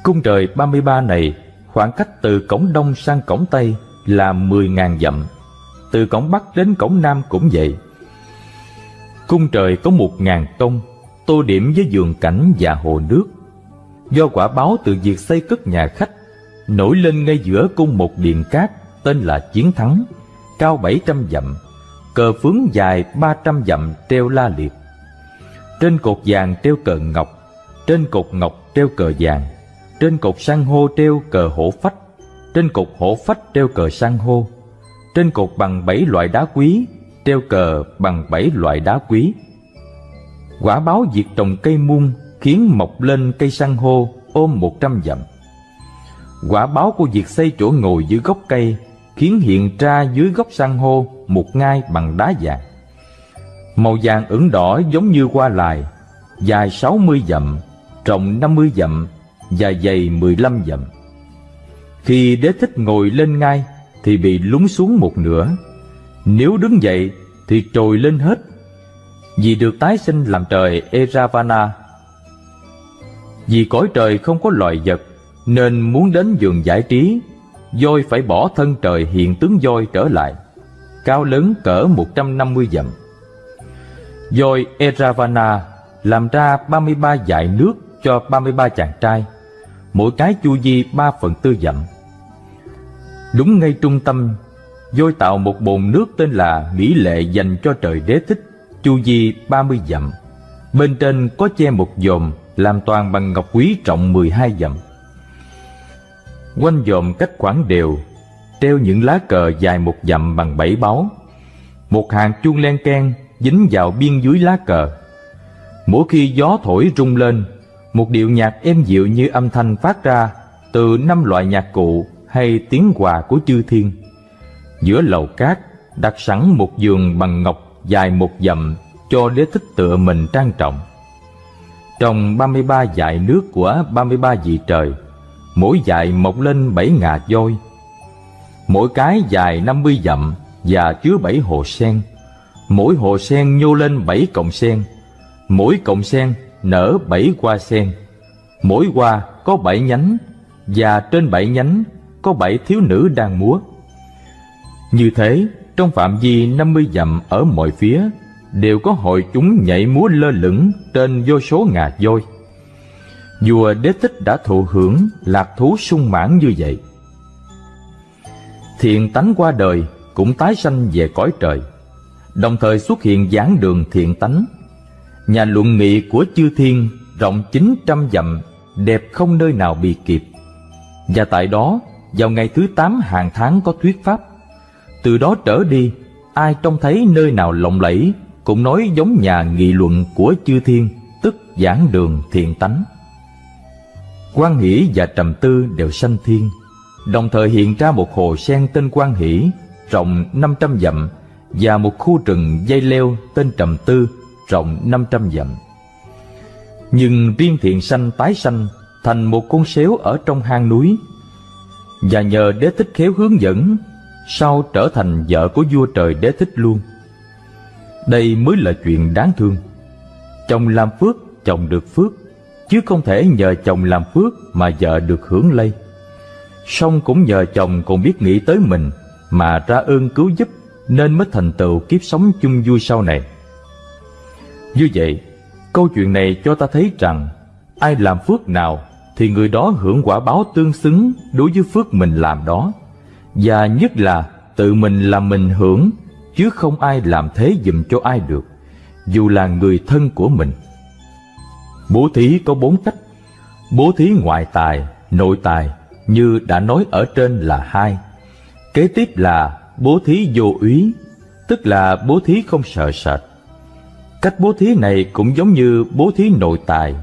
Cung trời 33 này khoảng cách từ cổng đông sang cổng tây là 10.000 dặm. Từ cổng bắc đến cổng nam cũng vậy. Cung trời có 1.000 tông, tô điểm với vườn cảnh và hồ nước do quả báo từ việc xây cất nhà khách nổi lên ngay giữa cung một điện cát tên là Chiến Thắng, cao 700 dặm, cờ phướng dài 300 dặm treo la liệt. Trên cột vàng treo cờ ngọc, trên cột ngọc treo cờ vàng, trên cột san hô treo cờ hổ phách, trên cột hổ phách treo cờ san hô, trên cột bằng bảy loại đá quý treo cờ bằng bảy loại đá quý. Quả báo việc trồng cây muôn khiến mọc lên cây san hô ôm một trăm dặm. Quả báo của việc xây chỗ ngồi dưới gốc cây khiến hiện ra dưới gốc san hô một ngai bằng đá vàng. Màu vàng ửng đỏ giống như hoa lài, dài sáu mươi dặm, rộng năm mươi dặm và dày mười lăm dặm. Khi đế thích ngồi lên ngai thì bị lún xuống một nửa. Nếu đứng dậy thì trồi lên hết. Vì được tái sinh làm trời Eravana vì cõi trời không có loài vật Nên muốn đến giường giải trí Voi phải bỏ thân trời hiện tướng voi trở lại, Cao lớn cỡ 150 dặm. Voi Eravana làm ra 33 dải nước cho 33 chàng trai, Mỗi cái chu vi 3 phần tư dặm. Đúng ngay trung tâm, Voi tạo một bồn nước tên là Mỹ Lệ dành cho trời đế thích, Chu vi 30 dặm. Bên trên có che một dòm làm toàn bằng ngọc quý trọng 12 dặm. Quanh dòm cách khoảng đều, treo những lá cờ dài một dặm bằng bảy báu. Một hàng chuông len keng dính vào biên dưới lá cờ. Mỗi khi gió thổi rung lên, một điệu nhạc êm dịu như âm thanh phát ra từ năm loại nhạc cụ hay tiếng quà của chư thiên. Giữa lầu cát đặt sẵn một giường bằng ngọc dài một dặm cho đế thích tựa mình trang trọng. Trong 33 dải nước của 33 vị trời, mỗi dài mọc lên bảy ngà voi. Mỗi cái dài 50 dặm và chứa bảy hồ sen. Mỗi hồ sen nhô lên bảy cọng sen. Mỗi cọng sen nở bảy hoa sen. Mỗi hoa có bảy nhánh và trên bảy nhánh có bảy thiếu nữ đang múa. Như thế, trong phạm vi 50 dặm ở mọi phía đều có hội chúng nhảy múa lơ lửng trên vô số ngà voi. Vua Đế Thích đã thụ hưởng lạc thú sung mãn như vậy. Thiện tánh qua đời cũng tái sanh về cõi trời, đồng thời xuất hiện giảng đường thiện tánh. Nhà luận nghị của chư thiên rộng chín trăm dặm, đẹp không nơi nào bị kịp. Và tại đó, vào ngày thứ tám hàng tháng có thuyết pháp. Từ đó trở đi, ai trông thấy nơi nào lộng lẫy cũng nói giống nhà nghị luận của chư thiên, tức giảng đường thiện tánh. Quan Hỷ và Trầm Tư đều sanh thiên, đồng thời hiện ra một hồ sen tên Quan Hỷ, rộng 500 dặm, và một khu rừng dây leo tên Trầm Tư, rộng 500 dặm. Nhưng riêng thiện sanh tái sanh thành một con xéo ở trong hang núi, và nhờ đế thích khéo hướng dẫn, sau trở thành vợ của vua trời đế thích luôn. Đây mới là chuyện đáng thương Chồng làm phước, chồng được phước Chứ không thể nhờ chồng làm phước mà vợ được hưởng lây Song cũng nhờ chồng còn biết nghĩ tới mình Mà ra ơn cứu giúp Nên mới thành tựu kiếp sống chung vui sau này Như vậy Câu chuyện này cho ta thấy rằng ai làm phước nào thì người đó hưởng quả báo tương xứng đối với phước mình làm đó. Và nhất là tự mình làm mình hưởng chứ không ai làm thế dùm cho ai được, dù là người thân của mình. Bố thí có bốn cách. Bố thí ngoại tài, nội tài như đã nói ở trên là hai. Kế tiếp là bố thí vô úy, tức là bố thí không sợ sệt. Cách bố thí này cũng giống như bố thí nội tài,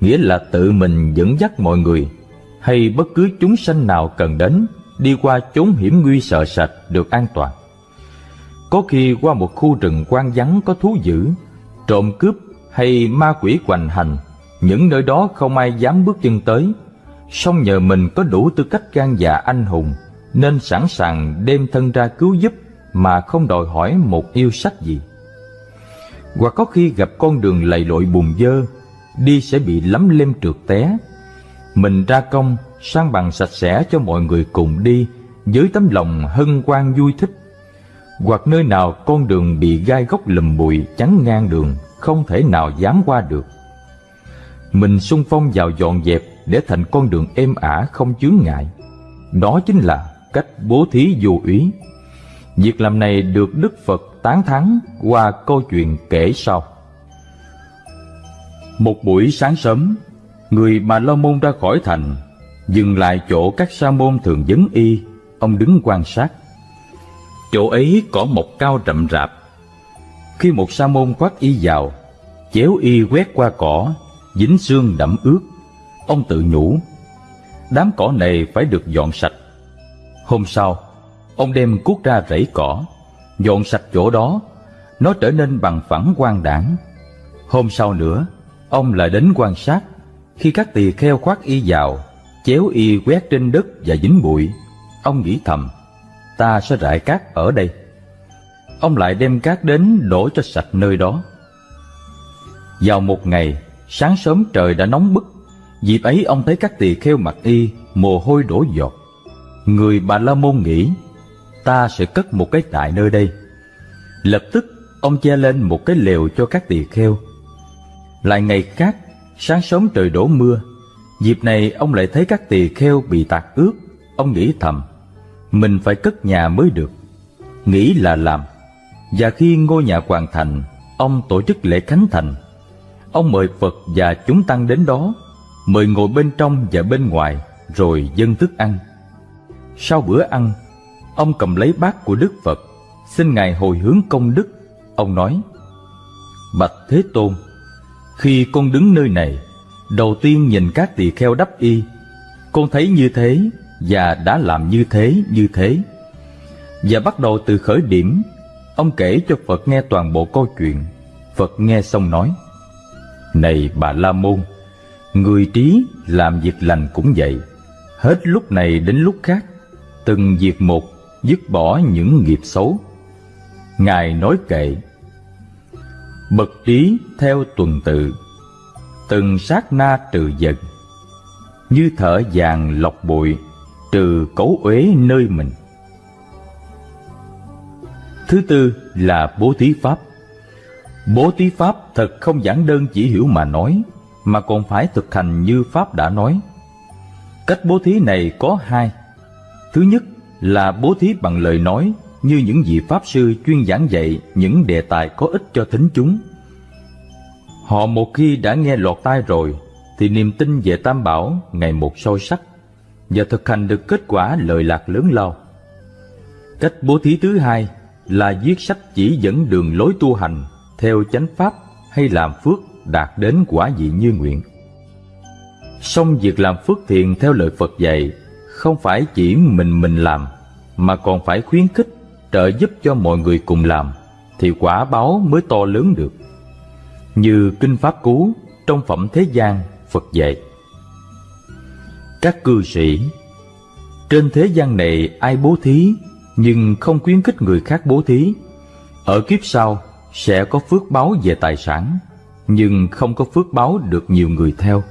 nghĩa là tự mình dẫn dắt mọi người hay bất cứ chúng sanh nào cần đến đi qua chốn hiểm nguy sợ sệt được an toàn. Có khi qua một khu rừng quan vắng có thú dữ, trộm cướp hay ma quỷ hoành hành, những nơi đó không ai dám bước chân tới, song nhờ mình có đủ tư cách gan dạ anh hùng nên sẵn sàng đem thân ra cứu giúp mà không đòi hỏi một yêu sách gì. Hoặc có khi gặp con đường lầy lội bùn dơ, đi sẽ bị lấm lem trượt té. Mình ra công, sang bằng sạch sẽ cho mọi người cùng đi, với tấm lòng hân hoan vui thích. Hoặc nơi nào con đường bị gai góc lùm bụi chắn ngang đường, không thể nào dám qua được. Mình xung phong vào dọn dẹp để thành con đường êm ả không chướng ngại. Đó chính là cách bố thí vô úy. Việc làm này được Đức Phật tán thán qua câu chuyện kể sau. Một buổi sáng sớm, người mà Lo Môn ra khỏi thành, dừng lại chỗ các sa môn thường vấn y, ông đứng quan sát. Chỗ ấy có một cao rậm rạp. Khi một sa môn khoác y vào, chéo y quét qua cỏ, dính xương đẫm ướt, ông tự nhủ, đám cỏ này phải được dọn sạch. Hôm sau, ông đem cuốc ra rẫy cỏ, dọn sạch chỗ đó, nó trở nên bằng phẳng quang đảng. Hôm sau nữa, ông lại đến quan sát, khi các tỳ kheo khoác y vào, chéo y quét trên đất và dính bụi, ông nghĩ thầm, ta sẽ rải cát ở đây. Ông lại đem cát đến đổ cho sạch nơi đó. Vào một ngày, sáng sớm trời đã nóng bức, dịp ấy ông thấy các tỳ kheo mặc y, mồ hôi đổ giọt. Người Bà La Môn nghĩ, ta sẽ cất một cái tại nơi đây. Lập tức, ông che lên một cái lều cho các tỳ kheo. Lại ngày khác, sáng sớm trời đổ mưa, dịp này ông lại thấy các tỳ kheo bị tạt ướt, ông nghĩ thầm, mình phải cất nhà mới được. Nghĩ là làm, và khi ngôi nhà hoàn thành, ông tổ chức lễ khánh thành. Ông mời Phật và chúng tăng đến đó, mời ngồi bên trong và bên ngoài, rồi dâng thức ăn. Sau bữa ăn, ông cầm lấy bát của Đức Phật, xin Ngài hồi hướng công đức. Ông nói, Bạch Thế Tôn, khi con đứng nơi này, đầu tiên nhìn các tỳ kheo đắp y, con thấy như thế và đã làm như thế như thế. Và bắt đầu từ khởi điểm, ông kể cho Phật nghe toàn bộ câu chuyện. Phật nghe xong nói, Này bà La Môn, người trí làm việc lành cũng vậy, hết lúc này đến lúc khác, từng việc một dứt bỏ những nghiệp xấu. Ngài nói kệ, Bậc trí theo tuần tự, từng sát na trừ dần, như thở vàng lọc bụi, trừ cấu uế nơi mình. Thứ tư là bố thí pháp. Bố thí pháp thật không giản đơn chỉ hiểu mà nói, mà còn phải thực hành như Pháp đã nói. Cách bố thí này có hai. Thứ nhất là bố thí bằng lời nói như những vị Pháp sư chuyên giảng dạy những đề tài có ích cho thính chúng. Họ một khi đã nghe lọt tai rồi, thì niềm tin về Tam Bảo ngày một sâu sắc và thực hành được kết quả lợi lạc lớn lao. Cách bố thí thứ hai là viết sách chỉ dẫn đường lối tu hành theo chánh pháp hay làm phước đạt đến quả vị như nguyện. Song việc làm phước thiện theo lời Phật dạy không phải chỉ mình mình làm, mà còn phải khuyến khích, trợ giúp cho mọi người cùng làm thì quả báo mới to lớn được. Như Kinh Pháp Cú trong Phẩm Thế gian Phật dạy. Các cư sĩ, Trên thế gian này ai bố thí nhưng không khuyến khích người khác bố thí Ở kiếp sau, sẽ có phước báo về tài sản, nhưng không có phước báo được nhiều người theo.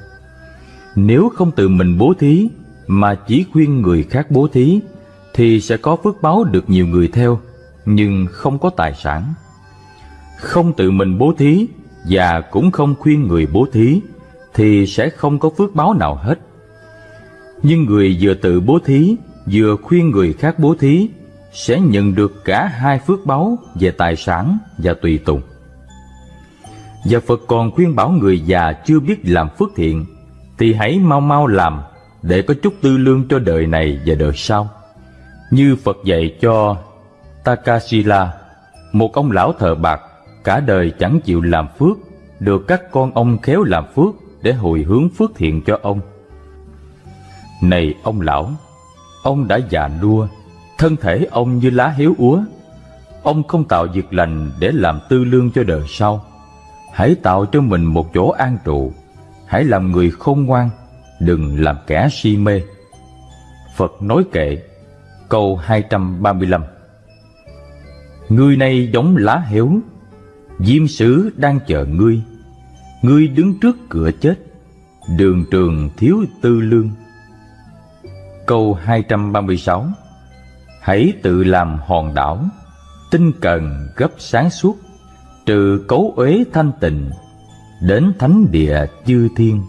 Nếu không tự mình bố thí, mà chỉ khuyên người khác bố thí, thì sẽ có phước báo được nhiều người theo, nhưng không có tài sản. Không tự mình bố thí, và cũng không khuyên người bố thí, thì sẽ không có phước báo nào hết. Nhưng người vừa tự bố thí, vừa khuyên người khác bố thí sẽ nhận được cả hai phước báo về tài sản và tùy tùng. Và Phật còn khuyên bảo người già chưa biết làm phước thiện thì hãy mau mau làm để có chút tư lương cho đời này và đời sau. Như Phật dạy cho Takasila, một ông lão thờ bạc, cả đời chẳng chịu làm phước, được các con ông khéo làm phước để hồi hướng phước thiện cho ông. Này ông lão, ông đã già nua, thân thể ông như lá héo úa. Ông không tạo việc lành để làm tư lương cho đời sau. Hãy tạo cho mình một chỗ an trụ, hãy làm người khôn ngoan, đừng làm kẻ si mê. Phật nói kệ, câu 235 Người này giống lá héo, diêm sứ đang chờ ngươi, ngươi đứng trước cửa chết, đường trường thiếu tư lương. Câu 236 Hãy tự làm hòn đảo, tinh cần gấp sáng suốt, trừ cấu uế thanh tịnh, đến thánh địa chư thiên.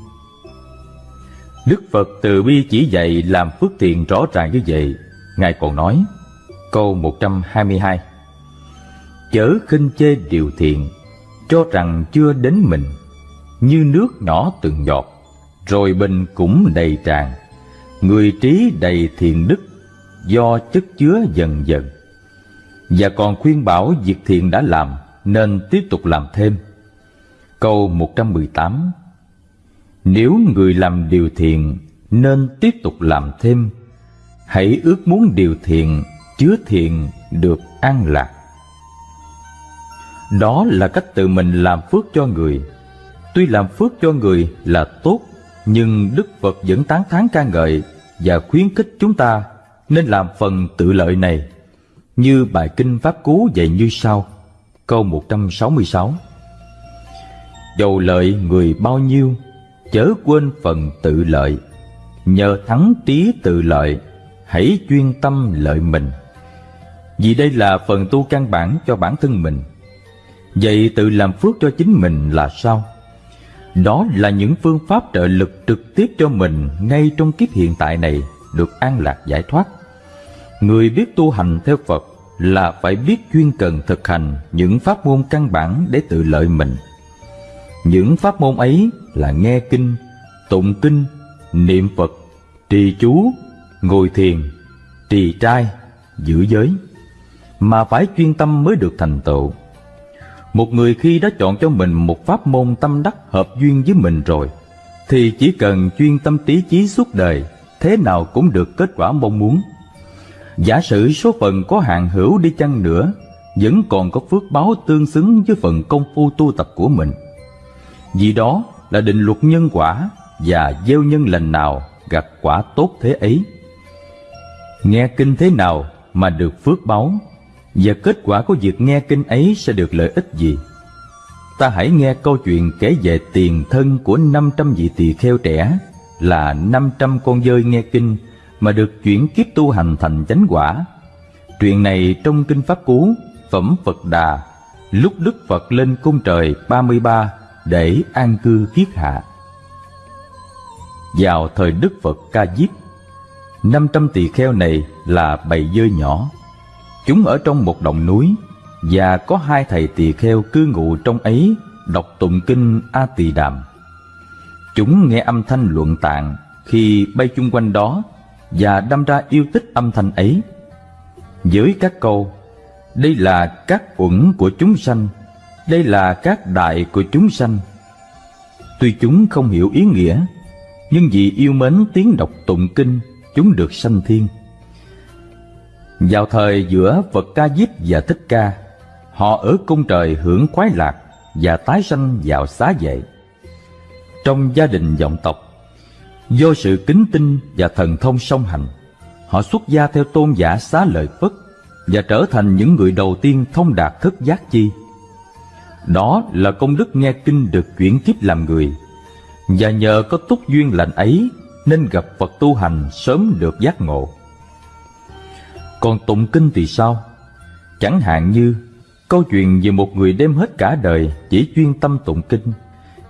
Đức Phật từ bi chỉ dạy làm phước thiện rõ ràng như vậy. Ngài còn nói, câu 122 Chớ khinh chê điều thiện, cho rằng chưa đến mình, như nước nhỏ từng giọt, rồi bình cũng đầy tràn. Người trí đầy thiện đức, do chất chứa dần dần. Và còn khuyên bảo việc thiện đã làm, nên tiếp tục làm thêm. Câu 118 Nếu người làm điều thiện, nên tiếp tục làm thêm. Hãy ước muốn điều thiện, chứa thiện được an lạc. Đó là cách tự mình làm phước cho người. Tuy làm phước cho người là tốt, nhưng Đức Phật vẫn tán thán ca ngợi và khuyến khích chúng ta nên làm phần tự lợi này. Như bài kinh Pháp Cú dạy như sau, câu 166. Dầu lợi người bao nhiêu, chớ quên phần tự lợi. Nhờ thắng trí tự lợi, hãy chuyên tâm lợi mình. Vì đây là phần tu căn bản cho bản thân mình Vậy tự làm phước cho chính mình là sao? Đó là những phương pháp trợ lực trực tiếp cho mình ngay trong kiếp hiện tại này được an lạc giải thoát. Người biết tu hành theo Phật là phải biết chuyên cần thực hành những pháp môn căn bản để tự lợi mình. Những pháp môn ấy là nghe kinh, tụng kinh, niệm Phật, trì chú, ngồi thiền, trì trai, giữ giới, mà phải chuyên tâm mới được thành tựu. Một người khi đã chọn cho mình một pháp môn tâm đắc hợp duyên với mình rồi, thì chỉ cần chuyên tâm trí chí suốt đời, thế nào cũng được kết quả mong muốn. Giả sử số phận có hạn hữu đi chăng nữa, vẫn còn có phước báo tương xứng với phần công phu tu tập của mình. Vì đó là định luật nhân quả và gieo nhân lành nào gặt quả tốt thế ấy. Nghe kinh thế nào mà được phước báo và kết quả của việc nghe kinh ấy sẽ được lợi ích gì? Ta hãy nghe câu chuyện kể về tiền thân của 500 vị tỳ kheo trẻ là 500 con dơi nghe kinh mà được chuyển kiếp tu hành thành chánh quả. Chuyện này trong kinh Pháp Cú, Phẩm Phật Đà, lúc Đức Phật lên cung trời 33 để an cư kiết hạ. Vào thời Đức Phật Ca Diếp, 500 tỳ kheo này là bầy dơi nhỏ Chúng ở trong một đồng núi và có hai thầy tỳ kheo cư ngụ trong ấy đọc tụng kinh A Tỳ Đàm. Chúng nghe âm thanh luận tạng khi bay chung quanh đó và đâm ra yêu thích âm thanh ấy. Với các câu, đây là các uẩn của chúng sanh, đây là các đại của chúng sanh. Tuy chúng không hiểu ý nghĩa, nhưng vì yêu mến tiếng đọc tụng kinh, chúng được sanh thiên. Vào thời giữa Phật Ca Diếp và Thích Ca, họ ở cung trời hưởng khoái lạc và tái sanh vào xá vệ. Trong gia đình dòng tộc, do sự kính tinh và thần thông song hành, họ xuất gia theo tôn giả xá lợi Phất và trở thành những người đầu tiên thông đạt thức giác chi. Đó là công đức nghe kinh được chuyển kiếp làm người, và nhờ có túc duyên lành ấy nên gặp Phật tu hành sớm được giác ngộ. Còn tụng kinh thì sao? Chẳng hạn như Câu chuyện về một người đem hết cả đời chỉ chuyên tâm tụng kinh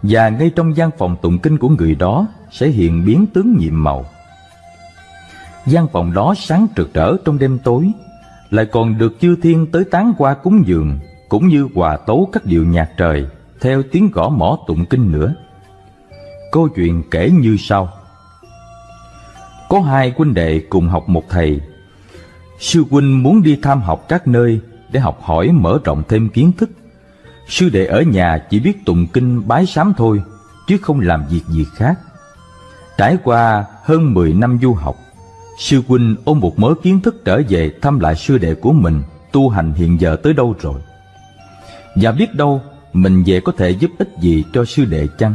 và ngay trong gian phòng tụng kinh của người đó sẽ hiện biến tướng nhiệm màu. gian phòng đó sáng rực rỡ trong đêm tối, lại còn được chư thiên tới tán qua cúng dường, cũng như hòa tấu các điệu nhạc trời theo tiếng gõ mỏ tụng kinh nữa. Câu chuyện kể như sau. Có hai huynh đệ cùng học một thầy. Sư huynh muốn đi tham học các nơi để học hỏi mở rộng thêm kiến thức. Sư đệ ở nhà chỉ biết tụng kinh bái sám thôi, chứ không làm việc gì khác. Trải qua hơn 10 năm du học, sư huynh ôm một mớ kiến thức trở về thăm lại sư đệ của mình tu hành hiện giờ tới đâu rồi. Và biết đâu mình về có thể giúp ích gì cho sư đệ chăng?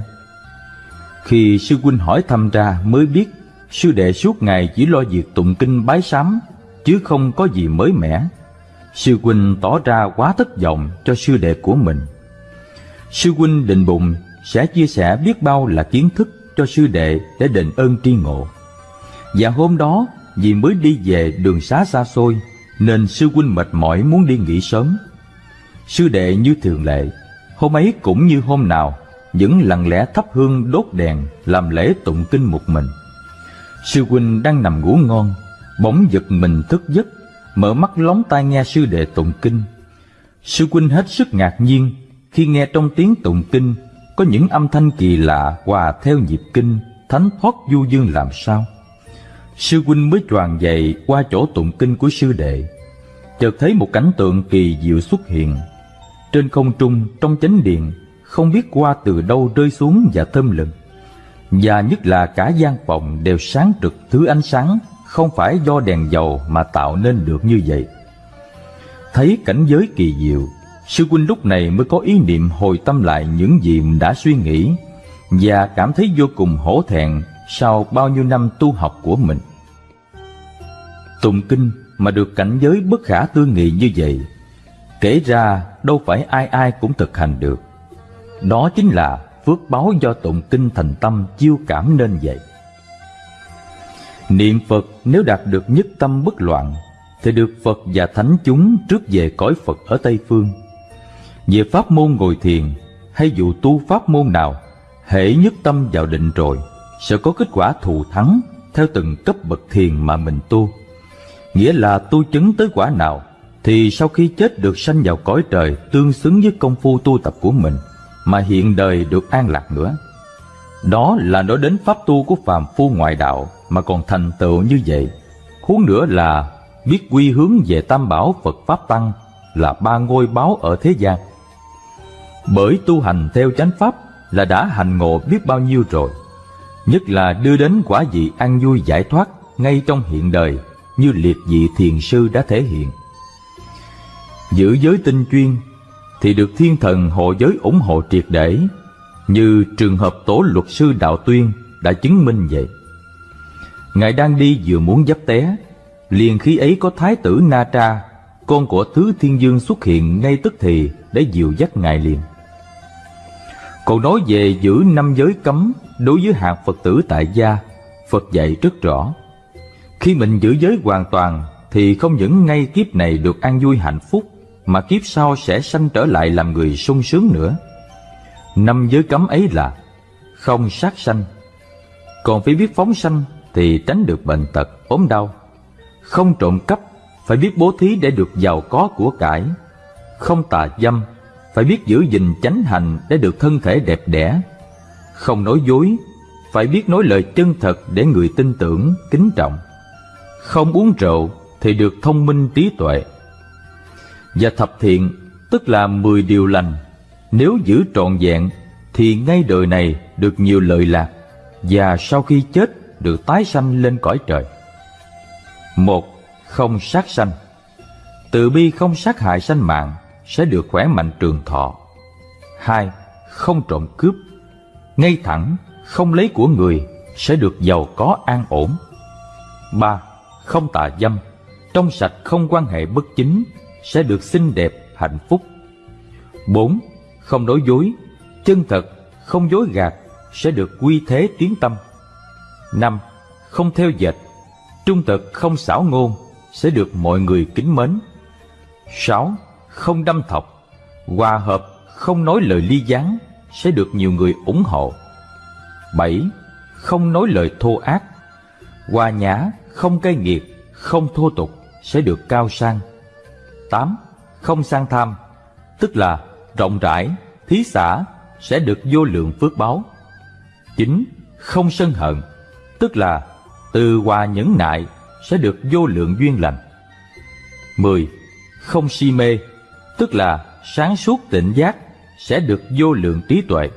Khi sư huynh hỏi thăm ra mới biết sư đệ suốt ngày chỉ lo việc tụng kinh bái sám, chứ không có gì mới mẻ. Sư huynh tỏ ra quá thất vọng cho sư đệ của mình. Sư huynh định bụng sẽ chia sẻ biết bao là kiến thức cho sư đệ để đền ơn tri ngộ. Và hôm đó vì mới đi về đường xá xa xôi nên sư huynh mệt mỏi muốn đi nghỉ sớm. Sư đệ như thường lệ, hôm ấy cũng như hôm nào vẫn lặng lẽ thắp hương đốt đèn làm lễ tụng kinh một mình. Sư huynh đang nằm ngủ ngon, bỗng giật mình thức giấc, mở mắt lóng tai nghe sư đệ tụng kinh. Sư huynh hết sức ngạc nhiên khi nghe trong tiếng tụng kinh có những âm thanh kỳ lạ hòa theo nhịp kinh, thánh thoát du dương làm sao. Sư huynh mới tròn dậy qua chỗ tụng kinh của sư đệ, chợt thấy một cảnh tượng kỳ diệu xuất hiện. Trên không trung trong chánh điện không biết qua từ đâu rơi xuống và thơm lừng. Và nhất là cả gian phòng đều sáng rực thứ ánh sáng không phải do đèn dầu mà tạo nên được như vậy. Thấy cảnh giới kỳ diệu, sư huynh lúc này mới có ý niệm hồi tâm lại những gì mình đã suy nghĩ và cảm thấy vô cùng hổ thẹn sau bao nhiêu năm tu học của mình. Tụng kinh mà được cảnh giới bất khả tư nghị như vậy, kể ra đâu phải ai ai cũng thực hành được. Đó chính là phước báo do tụng kinh thành tâm chiêu cảm nên vậy. Niệm Phật nếu đạt được nhất tâm bất loạn thì được Phật và Thánh chúng trước về cõi Phật ở Tây Phương. Về pháp môn ngồi thiền hay dù tu pháp môn nào, hễ nhất tâm vào định rồi sẽ có kết quả thù thắng theo từng cấp bậc thiền mà mình tu. Nghĩa là tu chứng tới quả nào thì sau khi chết được sanh vào cõi trời tương xứng với công phu tu tập của mình mà hiện đời được an lạc nữa. Đó là nói đến pháp tu của phàm phu ngoại đạo mà còn thành tựu như vậy. Huống nữa là biết quy hướng về tam bảo Phật Pháp Tăng là ba ngôi báo ở thế gian. Bởi tu hành theo chánh pháp là đã hành ngộ biết bao nhiêu rồi, nhất là đưa đến quả vị an vui giải thoát ngay trong hiện đời như liệt vị thiền sư đã thể hiện. Giữ giới tinh chuyên thì được thiên thần hộ giới ủng hộ triệt để, như trường hợp tổ luật sư Đạo Tuyên đã chứng minh vậy. Ngài đang đi vừa muốn dấp té, liền khi ấy có thái tử Na Tra, con của Thứ Thiên Dương xuất hiện ngay tức thì để dìu dắt Ngài liền. Còn nói về giữ năm giới cấm đối với hạt Phật tử tại gia, Phật dạy rất rõ. Khi mình giữ giới hoàn toàn thì không những ngay kiếp này được an vui hạnh phúc mà kiếp sau sẽ sanh trở lại làm người sung sướng nữa. Năm giới cấm ấy là không sát sanh, còn phải biết phóng sanh thì tránh được bệnh tật, ốm đau. Không trộm cắp, phải biết bố thí để được giàu có của cải. Không tà dâm, phải biết giữ gìn chánh hành để được thân thể đẹp đẽ. Không nói dối, phải biết nói lời chân thật để người tin tưởng, kính trọng. Không uống rượu thì được thông minh trí tuệ. Và thập thiện tức là mười điều lành Nếu giữ trọn vẹn thì ngay đời này được nhiều lợi lạc Và sau khi chết được tái sanh lên cõi trời một Không sát sanh Từ bi không sát hại sanh mạng sẽ được khỏe mạnh trường thọ hai Không trộm cướp Ngay thẳng không lấy của người sẽ được giàu có an ổn ba Không tà dâm Trong sạch không quan hệ bất chính sẽ được xinh đẹp, hạnh phúc. 4. Không nói dối, chân thật, không dối gạt sẽ được quy thế tiến tâm. 5. Không theo dệt, trung thực không xảo ngôn sẽ được mọi người kính mến. 6 không đâm thọc, hòa hợp, không nói lời ly gián sẽ được nhiều người ủng hộ. 7. Không nói lời thô ác, hòa nhã, không cay nghiệt, không thô tục sẽ được cao sang. 8. Không sang tham, tức là rộng rãi, thí xã sẽ được vô lượng phước báo. 9. Không sân hận, tức là từ hòa nhẫn nại sẽ được vô lượng duyên lành. 10. Không si mê, tức là sáng suốt tỉnh giác sẽ được vô lượng trí tuệ.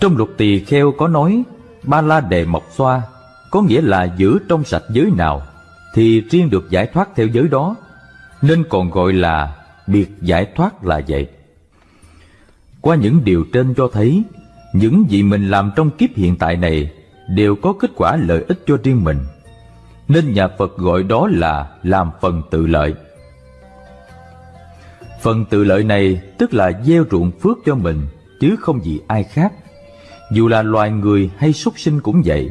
Trong luật tỳ kheo có nói, ba la đề mộc xoa, có nghĩa là giữ trong sạch giới nào thì riêng được giải thoát theo giới đó, nên còn gọi là biệt giải thoát là vậy. Qua những điều trên cho thấy, những gì mình làm trong kiếp hiện tại này đều có kết quả lợi ích cho riêng mình, nên nhà Phật gọi đó là làm phần tự lợi. Phần tự lợi này tức là gieo ruộng phước cho mình chứ không gì ai khác. Dù là loài người hay súc sinh cũng vậy.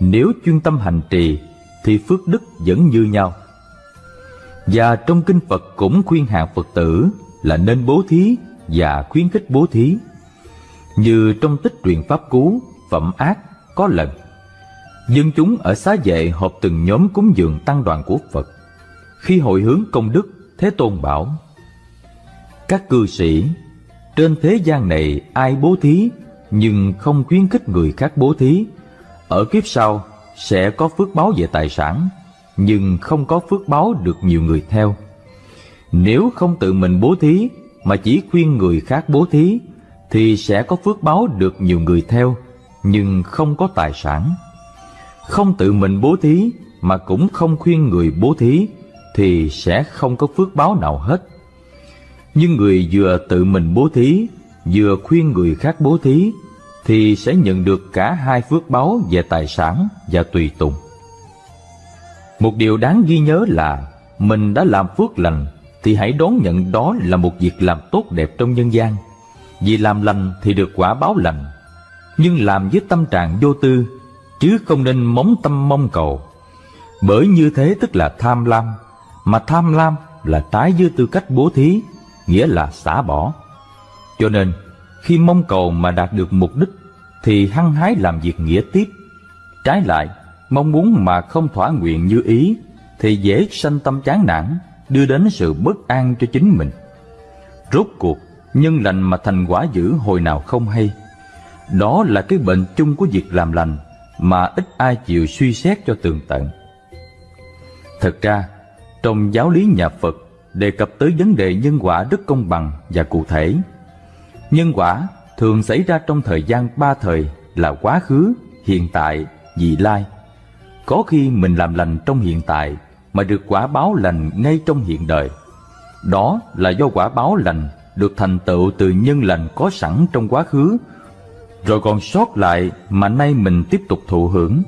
Nếu chuyên tâm hành trì thì phước đức vẫn như nhau. Và trong kinh Phật cũng khuyên hàng Phật tử là nên bố thí và khuyến khích bố thí. Như trong tích truyện Pháp Cú, Phẩm Ác có lần Dân chúng ở xá vệ họp từng nhóm cúng dường tăng đoàn của Phật. Khi hội hướng công đức, Thế Tôn bảo các cư sĩ, trên thế gian này ai bố thí nhưng không khuyến khích người khác bố thí, ở kiếp sau sẽ có phước báo về tài sản, nhưng không có phước báo được nhiều người theo. Nếu không tự mình bố thí mà chỉ khuyên người khác bố thí, thì sẽ có phước báo được nhiều người theo, nhưng không có tài sản không tự mình bố thí mà cũng không khuyên người bố thí thì sẽ không có phước báo nào hết. Nhưng người vừa tự mình bố thí, vừa khuyên người khác bố thí thì sẽ nhận được cả hai phước báo về tài sản và tùy tùng. Một điều đáng ghi nhớ là mình đã làm phước lành thì hãy đón nhận đó là một việc làm tốt đẹp trong nhân gian. Vì làm lành thì được quả báo lành, nhưng làm với tâm trạng vô tư chứ không nên móng tâm mong cầu. Bởi như thế tức là tham lam, mà tham lam là trái với tư cách bố thí, nghĩa là xả bỏ. Cho nên, khi mong cầu mà đạt được mục đích, thì hăng hái làm việc nghĩa tiếp. Trái lại, mong muốn mà không thỏa nguyện như ý, thì dễ sanh tâm chán nản, đưa đến sự bất an cho chính mình. Rốt cuộc, nhân lành mà thành quả dữ hồi nào không hay. Đó là cái bệnh chung của việc làm lành mà ít ai chịu suy xét cho tường tận. Thật ra, trong giáo lý nhà Phật đề cập tới vấn đề nhân quả rất công bằng và cụ thể. Nhân quả thường xảy ra trong thời gian ba thời là quá khứ, hiện tại, vị lai. Có khi mình làm lành trong hiện tại mà được quả báo lành ngay trong hiện đời. Đó là do quả báo lành được thành tựu từ nhân lành có sẵn trong quá khứ rồi còn sót lại mà nay mình tiếp tục thụ hưởng.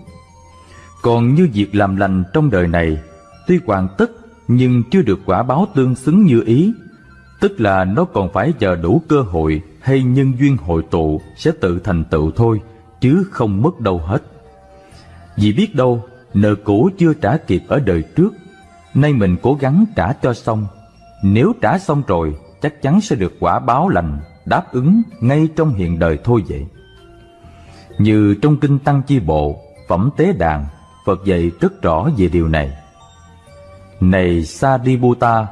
Còn như việc làm lành trong đời này, tuy hoàn tất nhưng chưa được quả báo tương xứng như ý, tức là nó còn phải chờ đủ cơ hội hay nhân duyên hội tụ sẽ tự thành tựu thôi, chứ không mất đâu hết. Vì biết đâu, nợ cũ chưa trả kịp ở đời trước, nay mình cố gắng trả cho xong. Nếu trả xong rồi, chắc chắn sẽ được quả báo lành, đáp ứng ngay trong hiện đời thôi vậy. Như trong Kinh Tăng Chi Bộ, Phẩm Tế Đàn, Phật dạy rất rõ về điều này. Này Sariputta,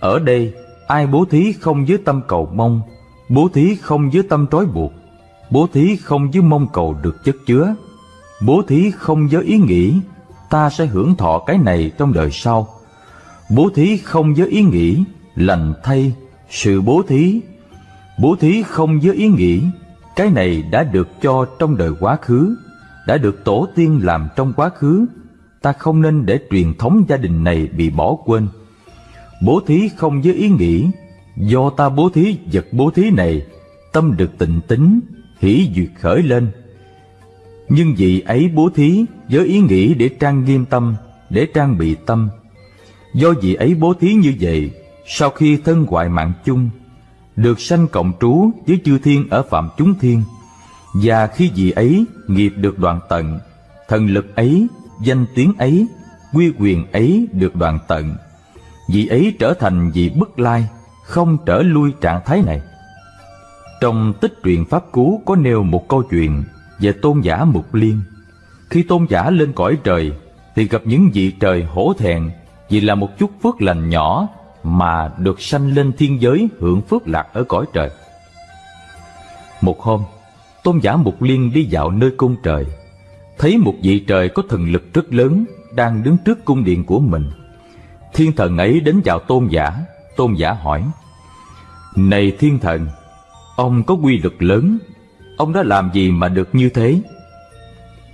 ở đây ai bố thí không với tâm cầu mong, bố thí không với tâm trói buộc, bố thí không với mong cầu được chất chứa, bố thí không với ý nghĩ ta sẽ hưởng thọ cái này trong đời sau, bố thí không với ý nghĩ lành thay sự bố thí, bố thí không với ý nghĩ cái này đã được cho trong đời quá khứ, đã được tổ tiên làm trong quá khứ, ta không nên để truyền thống gia đình này bị bỏ quên. Bố thí không với ý nghĩ, do ta bố thí vật bố thí này, tâm được tịnh tính, hỷ duyệt khởi lên. Nhưng vị ấy bố thí với ý nghĩ để trang nghiêm tâm, để trang bị tâm. Do vị ấy bố thí như vậy, sau khi thân hoại mạng chung, được sanh cộng trú với chư thiên ở phạm chúng thiên và khi vị ấy nghiệp được đoạn tận thần lực ấy danh tiếng ấy, quy quyền ấy được đoạn tận. Vị ấy trở thành vị bất lai, Không trở lui trạng thái này. Trong tích truyện Pháp Cú Có nêu một câu chuyện Về tôn giả Mục Liên. Khi tôn giả lên cõi trời, Thì gặp những vị trời hổ thẹn Vì là một chút phước lành nhỏ Mà được sanh lên thiên giới Hưởng phước lạc ở cõi trời. Một hôm, Tôn giả Mục Liên đi dạo nơi cung trời. Thấy một vị trời có thần lực rất lớn Đang đứng trước cung điện của mình. Thiên thần ấy đến chào tôn giả. Tôn giả hỏi, Này thiên thần, Ông có quy lực lớn, Ông đã làm gì mà được như thế?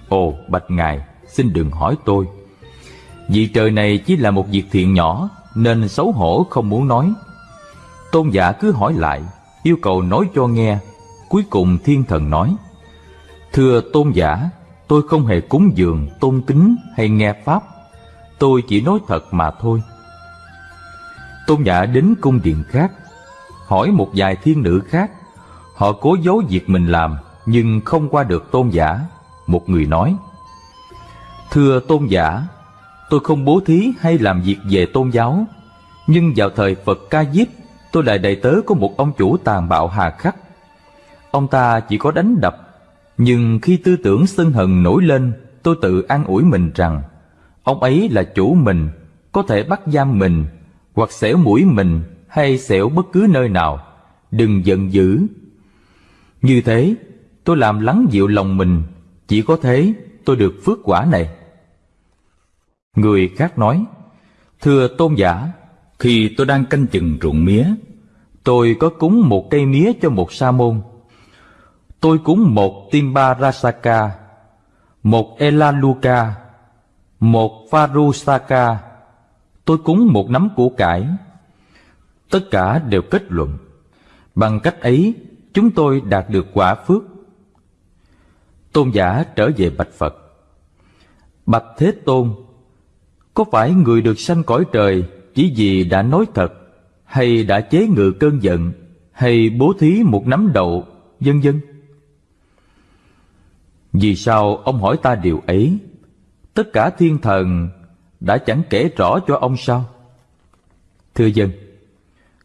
Ồ, bạch ngài, Xin đừng hỏi tôi. Vị trời này chỉ là một việc thiện nhỏ, Nên xấu hổ không muốn nói. Tôn giả cứ hỏi lại, Yêu cầu nói cho nghe. Cuối cùng thiên thần nói, Thưa tôn giả Tôi không hề cúng dường, tôn kính hay nghe Pháp. Tôi chỉ nói thật mà thôi. Tôn giả đến cung điện khác Hỏi một vài thiên nữ khác. Họ cố giấu việc mình làm Nhưng không qua được tôn giả. Một người nói Thưa tôn giả Tôi không bố thí hay làm việc về tôn giáo. Nhưng vào thời Phật ca diếp Tôi lại đầy tớ của một ông chủ tàn bạo hà khắc. Ông ta chỉ có đánh đập nhưng khi tư tưởng sân hận nổi lên, Tôi tự an ủi mình rằng, Ông ấy là chủ mình, Có thể bắt giam mình, Hoặc xẻo mũi mình, Hay xẻo bất cứ nơi nào. Đừng giận dữ. Như thế, tôi làm lắng dịu lòng mình, Chỉ có thế tôi được phước quả này. Người khác nói, Thưa tôn giả, Khi tôi đang canh chừng ruộng mía, Tôi có cúng một cây mía cho một sa môn. Tôi cúng một Timba Rasaka Một Elaluka Một Varusaka, Tôi cúng một nắm củ cải. Tất cả đều kết luận. Bằng cách ấy chúng tôi đạt được quả phước. Tôn giả trở về bạch Phật. Bạch Thế Tôn Có phải người được sanh cõi trời Chỉ vì đã nói thật Hay đã chế ngự cơn giận Hay bố thí một nắm đậu Vân vân? Vì sao ông hỏi ta điều ấy? Tất cả thiên thần Đã chẳng kể rõ cho ông sao? Thưa dân,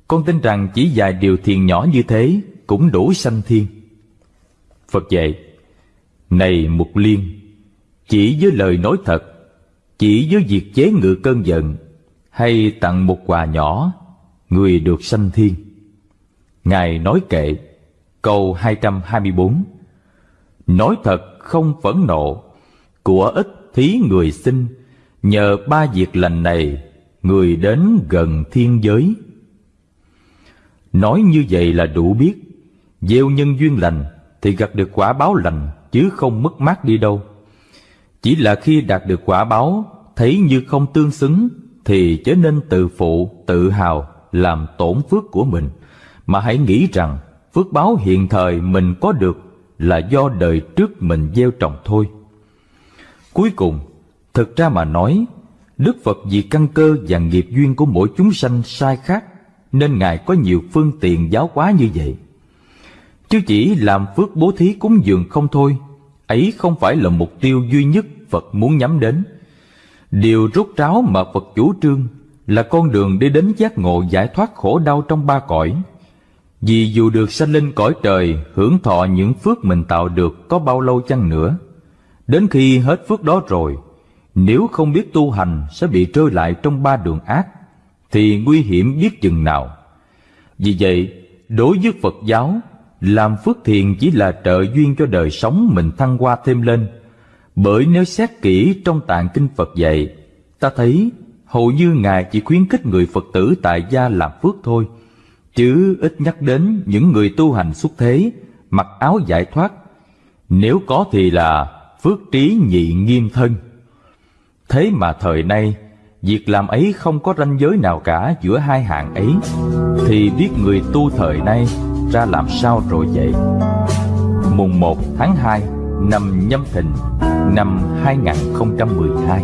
Con tin rằng chỉ vài điều thiền nhỏ như thế Cũng đủ sanh thiên. Phật dạy, Này Mục Liên, Chỉ với lời nói thật, Chỉ với việc chế ngự cơn giận Hay tặng một quà nhỏ, Người được sanh thiên. Ngài nói kệ, Câu 224 Nói thật không phẫn nộ. Của ít thí người sinh Nhờ ba việc lành này Người đến gần thiên giới. Nói như vậy là đủ biết. Gieo nhân duyên lành Thì gặp được quả báo lành Chứ không mất mát đi đâu. Chỉ là khi đạt được quả báo Thấy như không tương xứng Thì trở nên tự phụ, tự hào Làm tổn phước của mình. Mà hãy nghĩ rằng Phước báo hiện thời mình có được là do đời trước mình gieo trồng thôi. Cuối cùng, Thực ra mà nói, Đức Phật vì căn cơ và nghiệp duyên của mỗi chúng sanh sai khác, Nên Ngài có nhiều phương tiện giáo hóa như vậy. Chứ chỉ làm phước bố thí cúng dường không thôi, Ấy không phải là mục tiêu duy nhất Phật muốn nhắm đến. Điều rút ráo mà Phật chủ trương Là con đường đi đến giác ngộ giải thoát khổ đau trong ba cõi. Vì dù được sanh lên cõi trời Hưởng thọ những phước mình tạo được có bao lâu chăng nữa. Đến khi hết phước đó rồi Nếu không biết tu hành sẽ bị rơi lại trong ba đường ác Thì nguy hiểm biết chừng nào. Vì vậy, đối với Phật giáo Làm phước thiện chỉ là trợ duyên cho đời sống mình thăng hoa thêm lên. Bởi nếu xét kỹ trong tạng kinh Phật dạy Ta thấy hầu như Ngài chỉ khuyến khích người Phật tử tại gia làm phước thôi. Chứ ít nhắc đến những người tu hành xuất thế, Mặc áo giải thoát. Nếu có thì là phước trí nhị nghiêm thân. Thế mà thời nay, việc làm ấy không có ranh giới nào cả giữa hai hạng ấy. Thì biết người tu thời nay ra làm sao rồi vậy? Mùng 1 tháng 2 năm nhâm thìn năm 2012